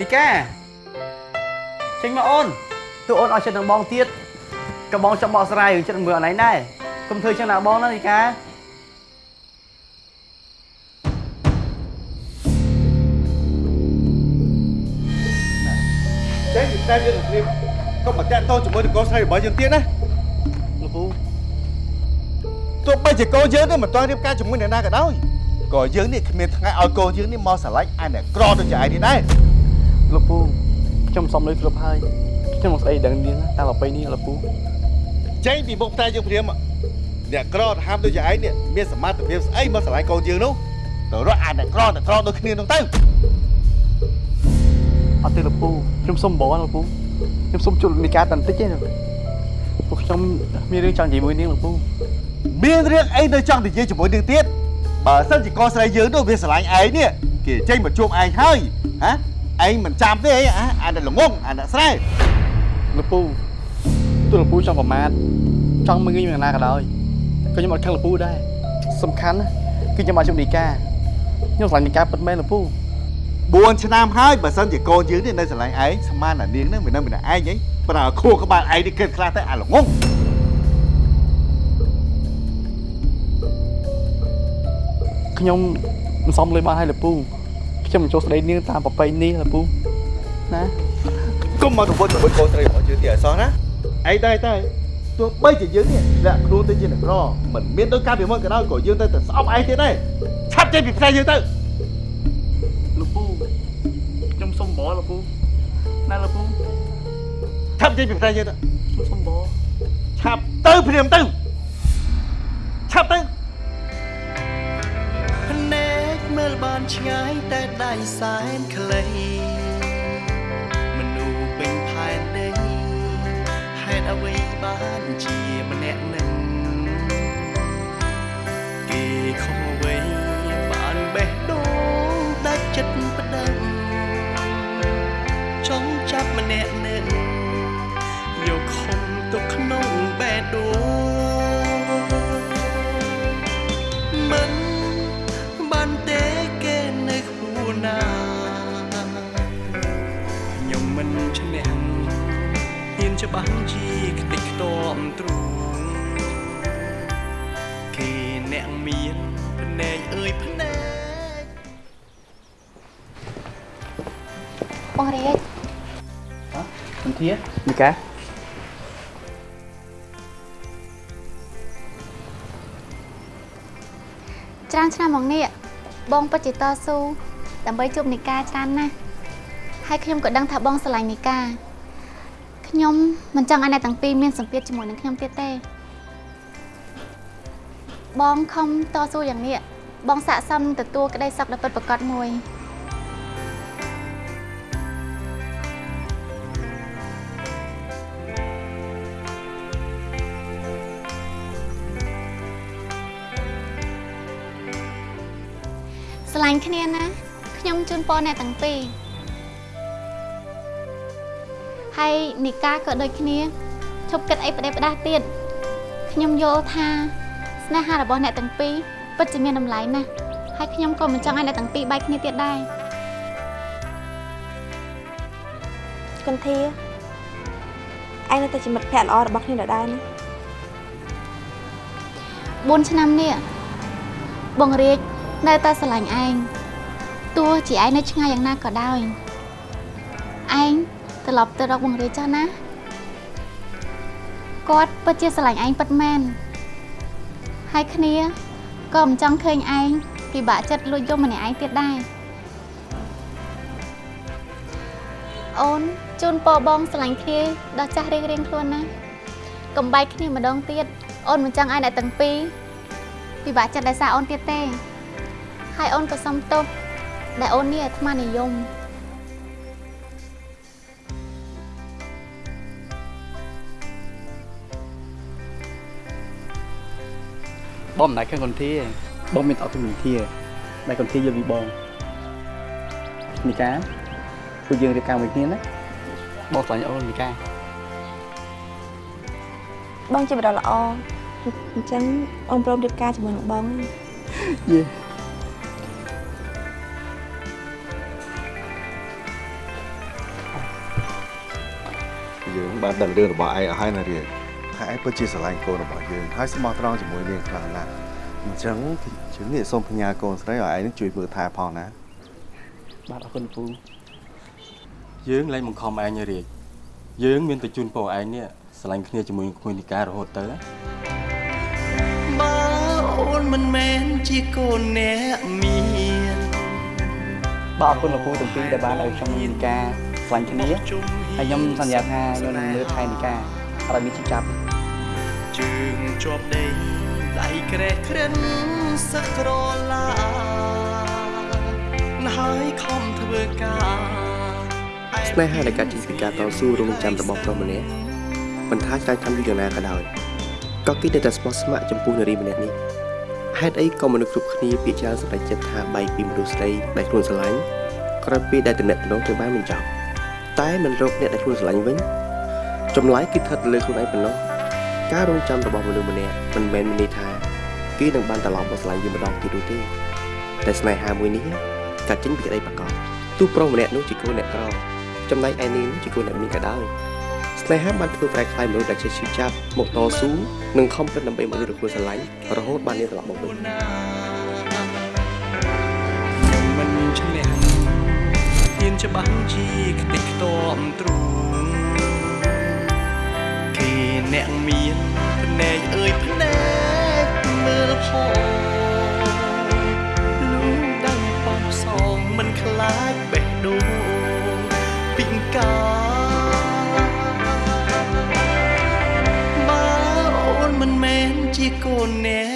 នីកាចេញមកអូនទោះអូនឲ្យចិត្តនឹងបងទៀតក៏បងចាំបកស្រាយរឿងចិត្តមើលអណៃដែរកុំធ្វើចឹងណាបងណានីកាចេញពីតែយើងគ្នា កុំមកតាក់តងជាមួយនឹងកូនស្រីរបស់យើងទៀតណាលោកពូទោះបីជាកូនយើងនេះមិនទាន់រៀបការជាមួយអ្នកណាក៏ដោយក៏យើងនេះគ្មានថ្ងៃឲ្យកូនយើងនេះមកស្រឡាញ់អាអ្នកក្រដូចជាឯងនេះដែរលោកពូខ្ញុំសុំលុយគ្រប់ហើយខ្ញុំមកស្អីដឹងនាងតាមប្រពៃនេះលោកពូចេញពីមុខតែយើងព្រាមអ្នកក្រទៅហាមដូចជាឯងនេះមានសមត្ថភាពស្អីមកស្រឡាញ់កូនយើងនោះទៅរកអាអ្នកក្រអ្នកក្រដូចគ្នានោះទៅអត់ទេលោកពូខ្ញុំសុំបងលោកពូ ខ្ញុំសុំជួលនីកាតែបន្តិចទេពួកខ្ញុំមានរឿងចង់និយាយមួយនាងលោកពូមានរឿងអីនៅចង់និយាយជាមួយនឹងទៀតបើសិនជាកស្រីយើងនោះវាស្រឡាញ់ឯងនេះគេចេញមកជួបឯងហើយហ៎ឯងមិនចាំទេអីអាអាអ្នកល្ងងអាអ្នកស្រែលោកពូទោះលោកពូចង់ប្រមាថចង់មើងងាយយ៉ាងណាក៏ដោយក៏ខ្ញុំអត់ខឹងលោកពូដែរសំខាន់ណាគឺខ្ញុំមកជុំនីកាខ្ញុំស្រឡាញ់នីកាពិតមែនលោកពូ 4ឆ្នាំហើយបើសិនជាកូនយើងនេះនៅស្រឡាញ់ឯងស្មានតែនាងនឹងមិននៅម្នាក់ឯងហីប្រើខួរក្បាលឯងនេះគិតខ្លះទៅអាល្ងងខ្ញុំមិនសមលេបានឲ្យលោកពូខ្ញុំមិនចូលស្ដីនាងតាមប្រពៃនេះលោកពូណាកុំមកទៅវិញទៅវិញកូនស្រីរបស់យើងទៀតអសោះណាឯងដែរតែទោះបីជាយើងនេះលាក់ខ្លួនទៅជាអ្នកក្រមិនមានដូចកាលពីមុនក៏ដោយក៏យើងទៅតែស្អប់ឯងទៀតដែរឆាប់ចេញពីផ្ទះយើងទៅ លោកពូណាលោកពូឆាប់ចេញពីផ្ទះយើងទៅខ្ញុំសុំបរឆាប់ទៅព្រាមទៅឆាប់ទៅភ្នែកមើលបានឆ្ងាយតែដៃសែនខ្លីមនុស្សពេញផែនដីហេតុអ្វីបានជាម្នាក់នឹ ម្នាក់នឹងយកខំទុកក្នុងបេះដូងមិនបានទេគេនៅខ្ពស់ណាខ្ញុំមិនឈ្នះហ៊ានច្បាស់ជាខ្ទេចខ្ទាំទ្រូងគេអ្នកមានភ្នែកអើយភ្នែកបងរាជមិន ធានីកាច្រើនឆ្នាំមកនេះបងពិតជាតស៊ូដើម្បីជួបនីកាច្រើនណាស់ហើយខ្ញុំក៏ដឹងថាបងស្រឡាញ់នីកាខ្ញុំមិនចង់ឲ្យអ្នកទាំងពីរមានសម្ពាធជាមួយនឹងខ្ញុំទៀតទេបងខំតស៊ូយ៉ាងនេះបងស័ក្តិសមទទួលក្តីសុខដ៏ពិតប្រាកដមួយ ស្រឡាញ់គ្នាណាខ្ញុំជូនពរអ្នកទាំងពីរហើយនីកាក៏ដូចគ្នាឈប់គិតអីផ្ដេសផ្ដាស់ទៀតខ្ញុំយល់ថាស្នេហារបស់អ្នកទាំងពីរពិតជាមានតម្លៃណាស់ហើយខ្ញុំក៏មិនចង់ឲ្យអ្នកទាំងពីរបែកគ្នាទៀតដែរគន្ធាឯងនៅតែជាមិត្តភក្តិល្អរបស់គ្នាដដែលណា4ឆ្នាំនេះបងរាជ នៅតែស្រឡាញ់ឯងទោះជាឯងនៅឆ្ងាយយ៉ាងណាក៏ដោយឯងត្រឡប់ទៅរកបងរាជចុះណាគាត់ពិតជាស្រឡាញ់ឯងពិតមែនហើយគ្នាក៏មិនចង់ឃើញឯងពិបាកចិត្តលួចយកម្នាក់ឯងទៀតដែរអូនជូនពរបងស្រឡាញ់គ្នាដល់ចាស់រៀងរៀងខ្លួនណាកំបែកគ្នាម្ដងទៀតអូនមិនចង់ឲ្យអ្នកទាំងពីរពិបាកចិត្តដោយសារអូនទៀតទេ ហើយអូនក៏សុំទោសដែលអូននេះអាត្មានិយមបងមិនដែរខឹងកន្ធាបងមានតអត់គំនិតធាដែលកន្ធាយល់ពីបងនីកាពួកយើងរៀបការមួយគ្នាណាបងស្រឡាញ់អូននីកាបងជាបរិល្អអញ្ចឹងអូនព្រមរៀបការជាមួយនឹងបងណាយេ បានដឹងរឿងរបស់ឯងអស់ហើយណារៀងថាឯងពិតជាស្រឡាញ់កូនរបស់យើងហើយស្មោះត្រង់ជាមួយនាងខ្លាំងណាស់អញ្ចឹងជើងនេះសូមផ្ញើកូនស្រីឲ្យឯងនឹងជួយមើលថែផងណាបាទអរគុណពូយើងលែងបង្ខំឯងឲ្យរាជយើងមានតែជូនពរឯងនេះស្រឡាញ់គ្នាជាមួយនឹងក្មួយនីការរហូតទៅណាបើអូនមិនមែនជាកូនអ្នកមានបាទអរគុណលោកពូទាំងពីរដែលបានឲ្យខ្ញុំនីកាស្រឡាញ់គ្នាហើយខ្ញុំសន្យាថាខ្ញុំនឹងមើលថែនីកាឲ្យមានជីវិតចាប់ជើងជាប់ដីដៃក្រេះក្រិនសឹកក្រឡាណាហើយខំធ្វើការស្នេហាដែលកើតចេញពីការតស៊ូរងចាំរបស់ប្រុសម្នាក់មិនថាចែកកម្មយូរយ៉ាងណាក៏ដោយក៏គេនៅតែស្មោះស្ម័គ្រចំពោះនារីម្នាក់នេះហេតុអីក៏មនុស្សគ្រប់គ្នាពាក្យច្រើនសម្រេចចិត្តថាបែកពីមនុស្សស្រីដែលខ្លួនស្រឡាញ់ក្រោយពេលដែលតំណែងទៅបានមិនចប់ តែមិនរកអ្នកដែលខ្លួនស្រឡាញ់វិញចម្លើយគឺស្ថិតលើខ្លួនឯងប៉ុណ្ណោះការរងចាំរបស់មនុស្សម្នាក់មិនមែនមានន័យថាគេនឹងបានត្រឡប់មកស្រឡាញ់យើងម្ដងទៀតនោះទេតែស្នេហាមួយនេះកាត់ចេញពីក្តីប្រកបទោះប្រុសម្នាក់នោះជាកូនអ្នកក្រចំណែកឯនាងជាកូនអ្នកមានក៏ដោយស្នេហាបានធ្វើប្រែខ្លាយមនុស្សដែលជាឈឺចាប់មកតស៊ូនិងខំប្រឹងដើម្បីមកលើខ្លួនស្រឡាញ់រហូតបាននាងត្រឡប់មកវិញ ច្បាស់ជាខ្ទេចខ្ទាំទ្រូងគេអ្នកមានភ្នែកអើយភ្នែកមើលផងលូដឹងប៉ងសងមិនខ្លាចបេះដូងពីងកាបើអូនមិនមែនជាកូនអ្នក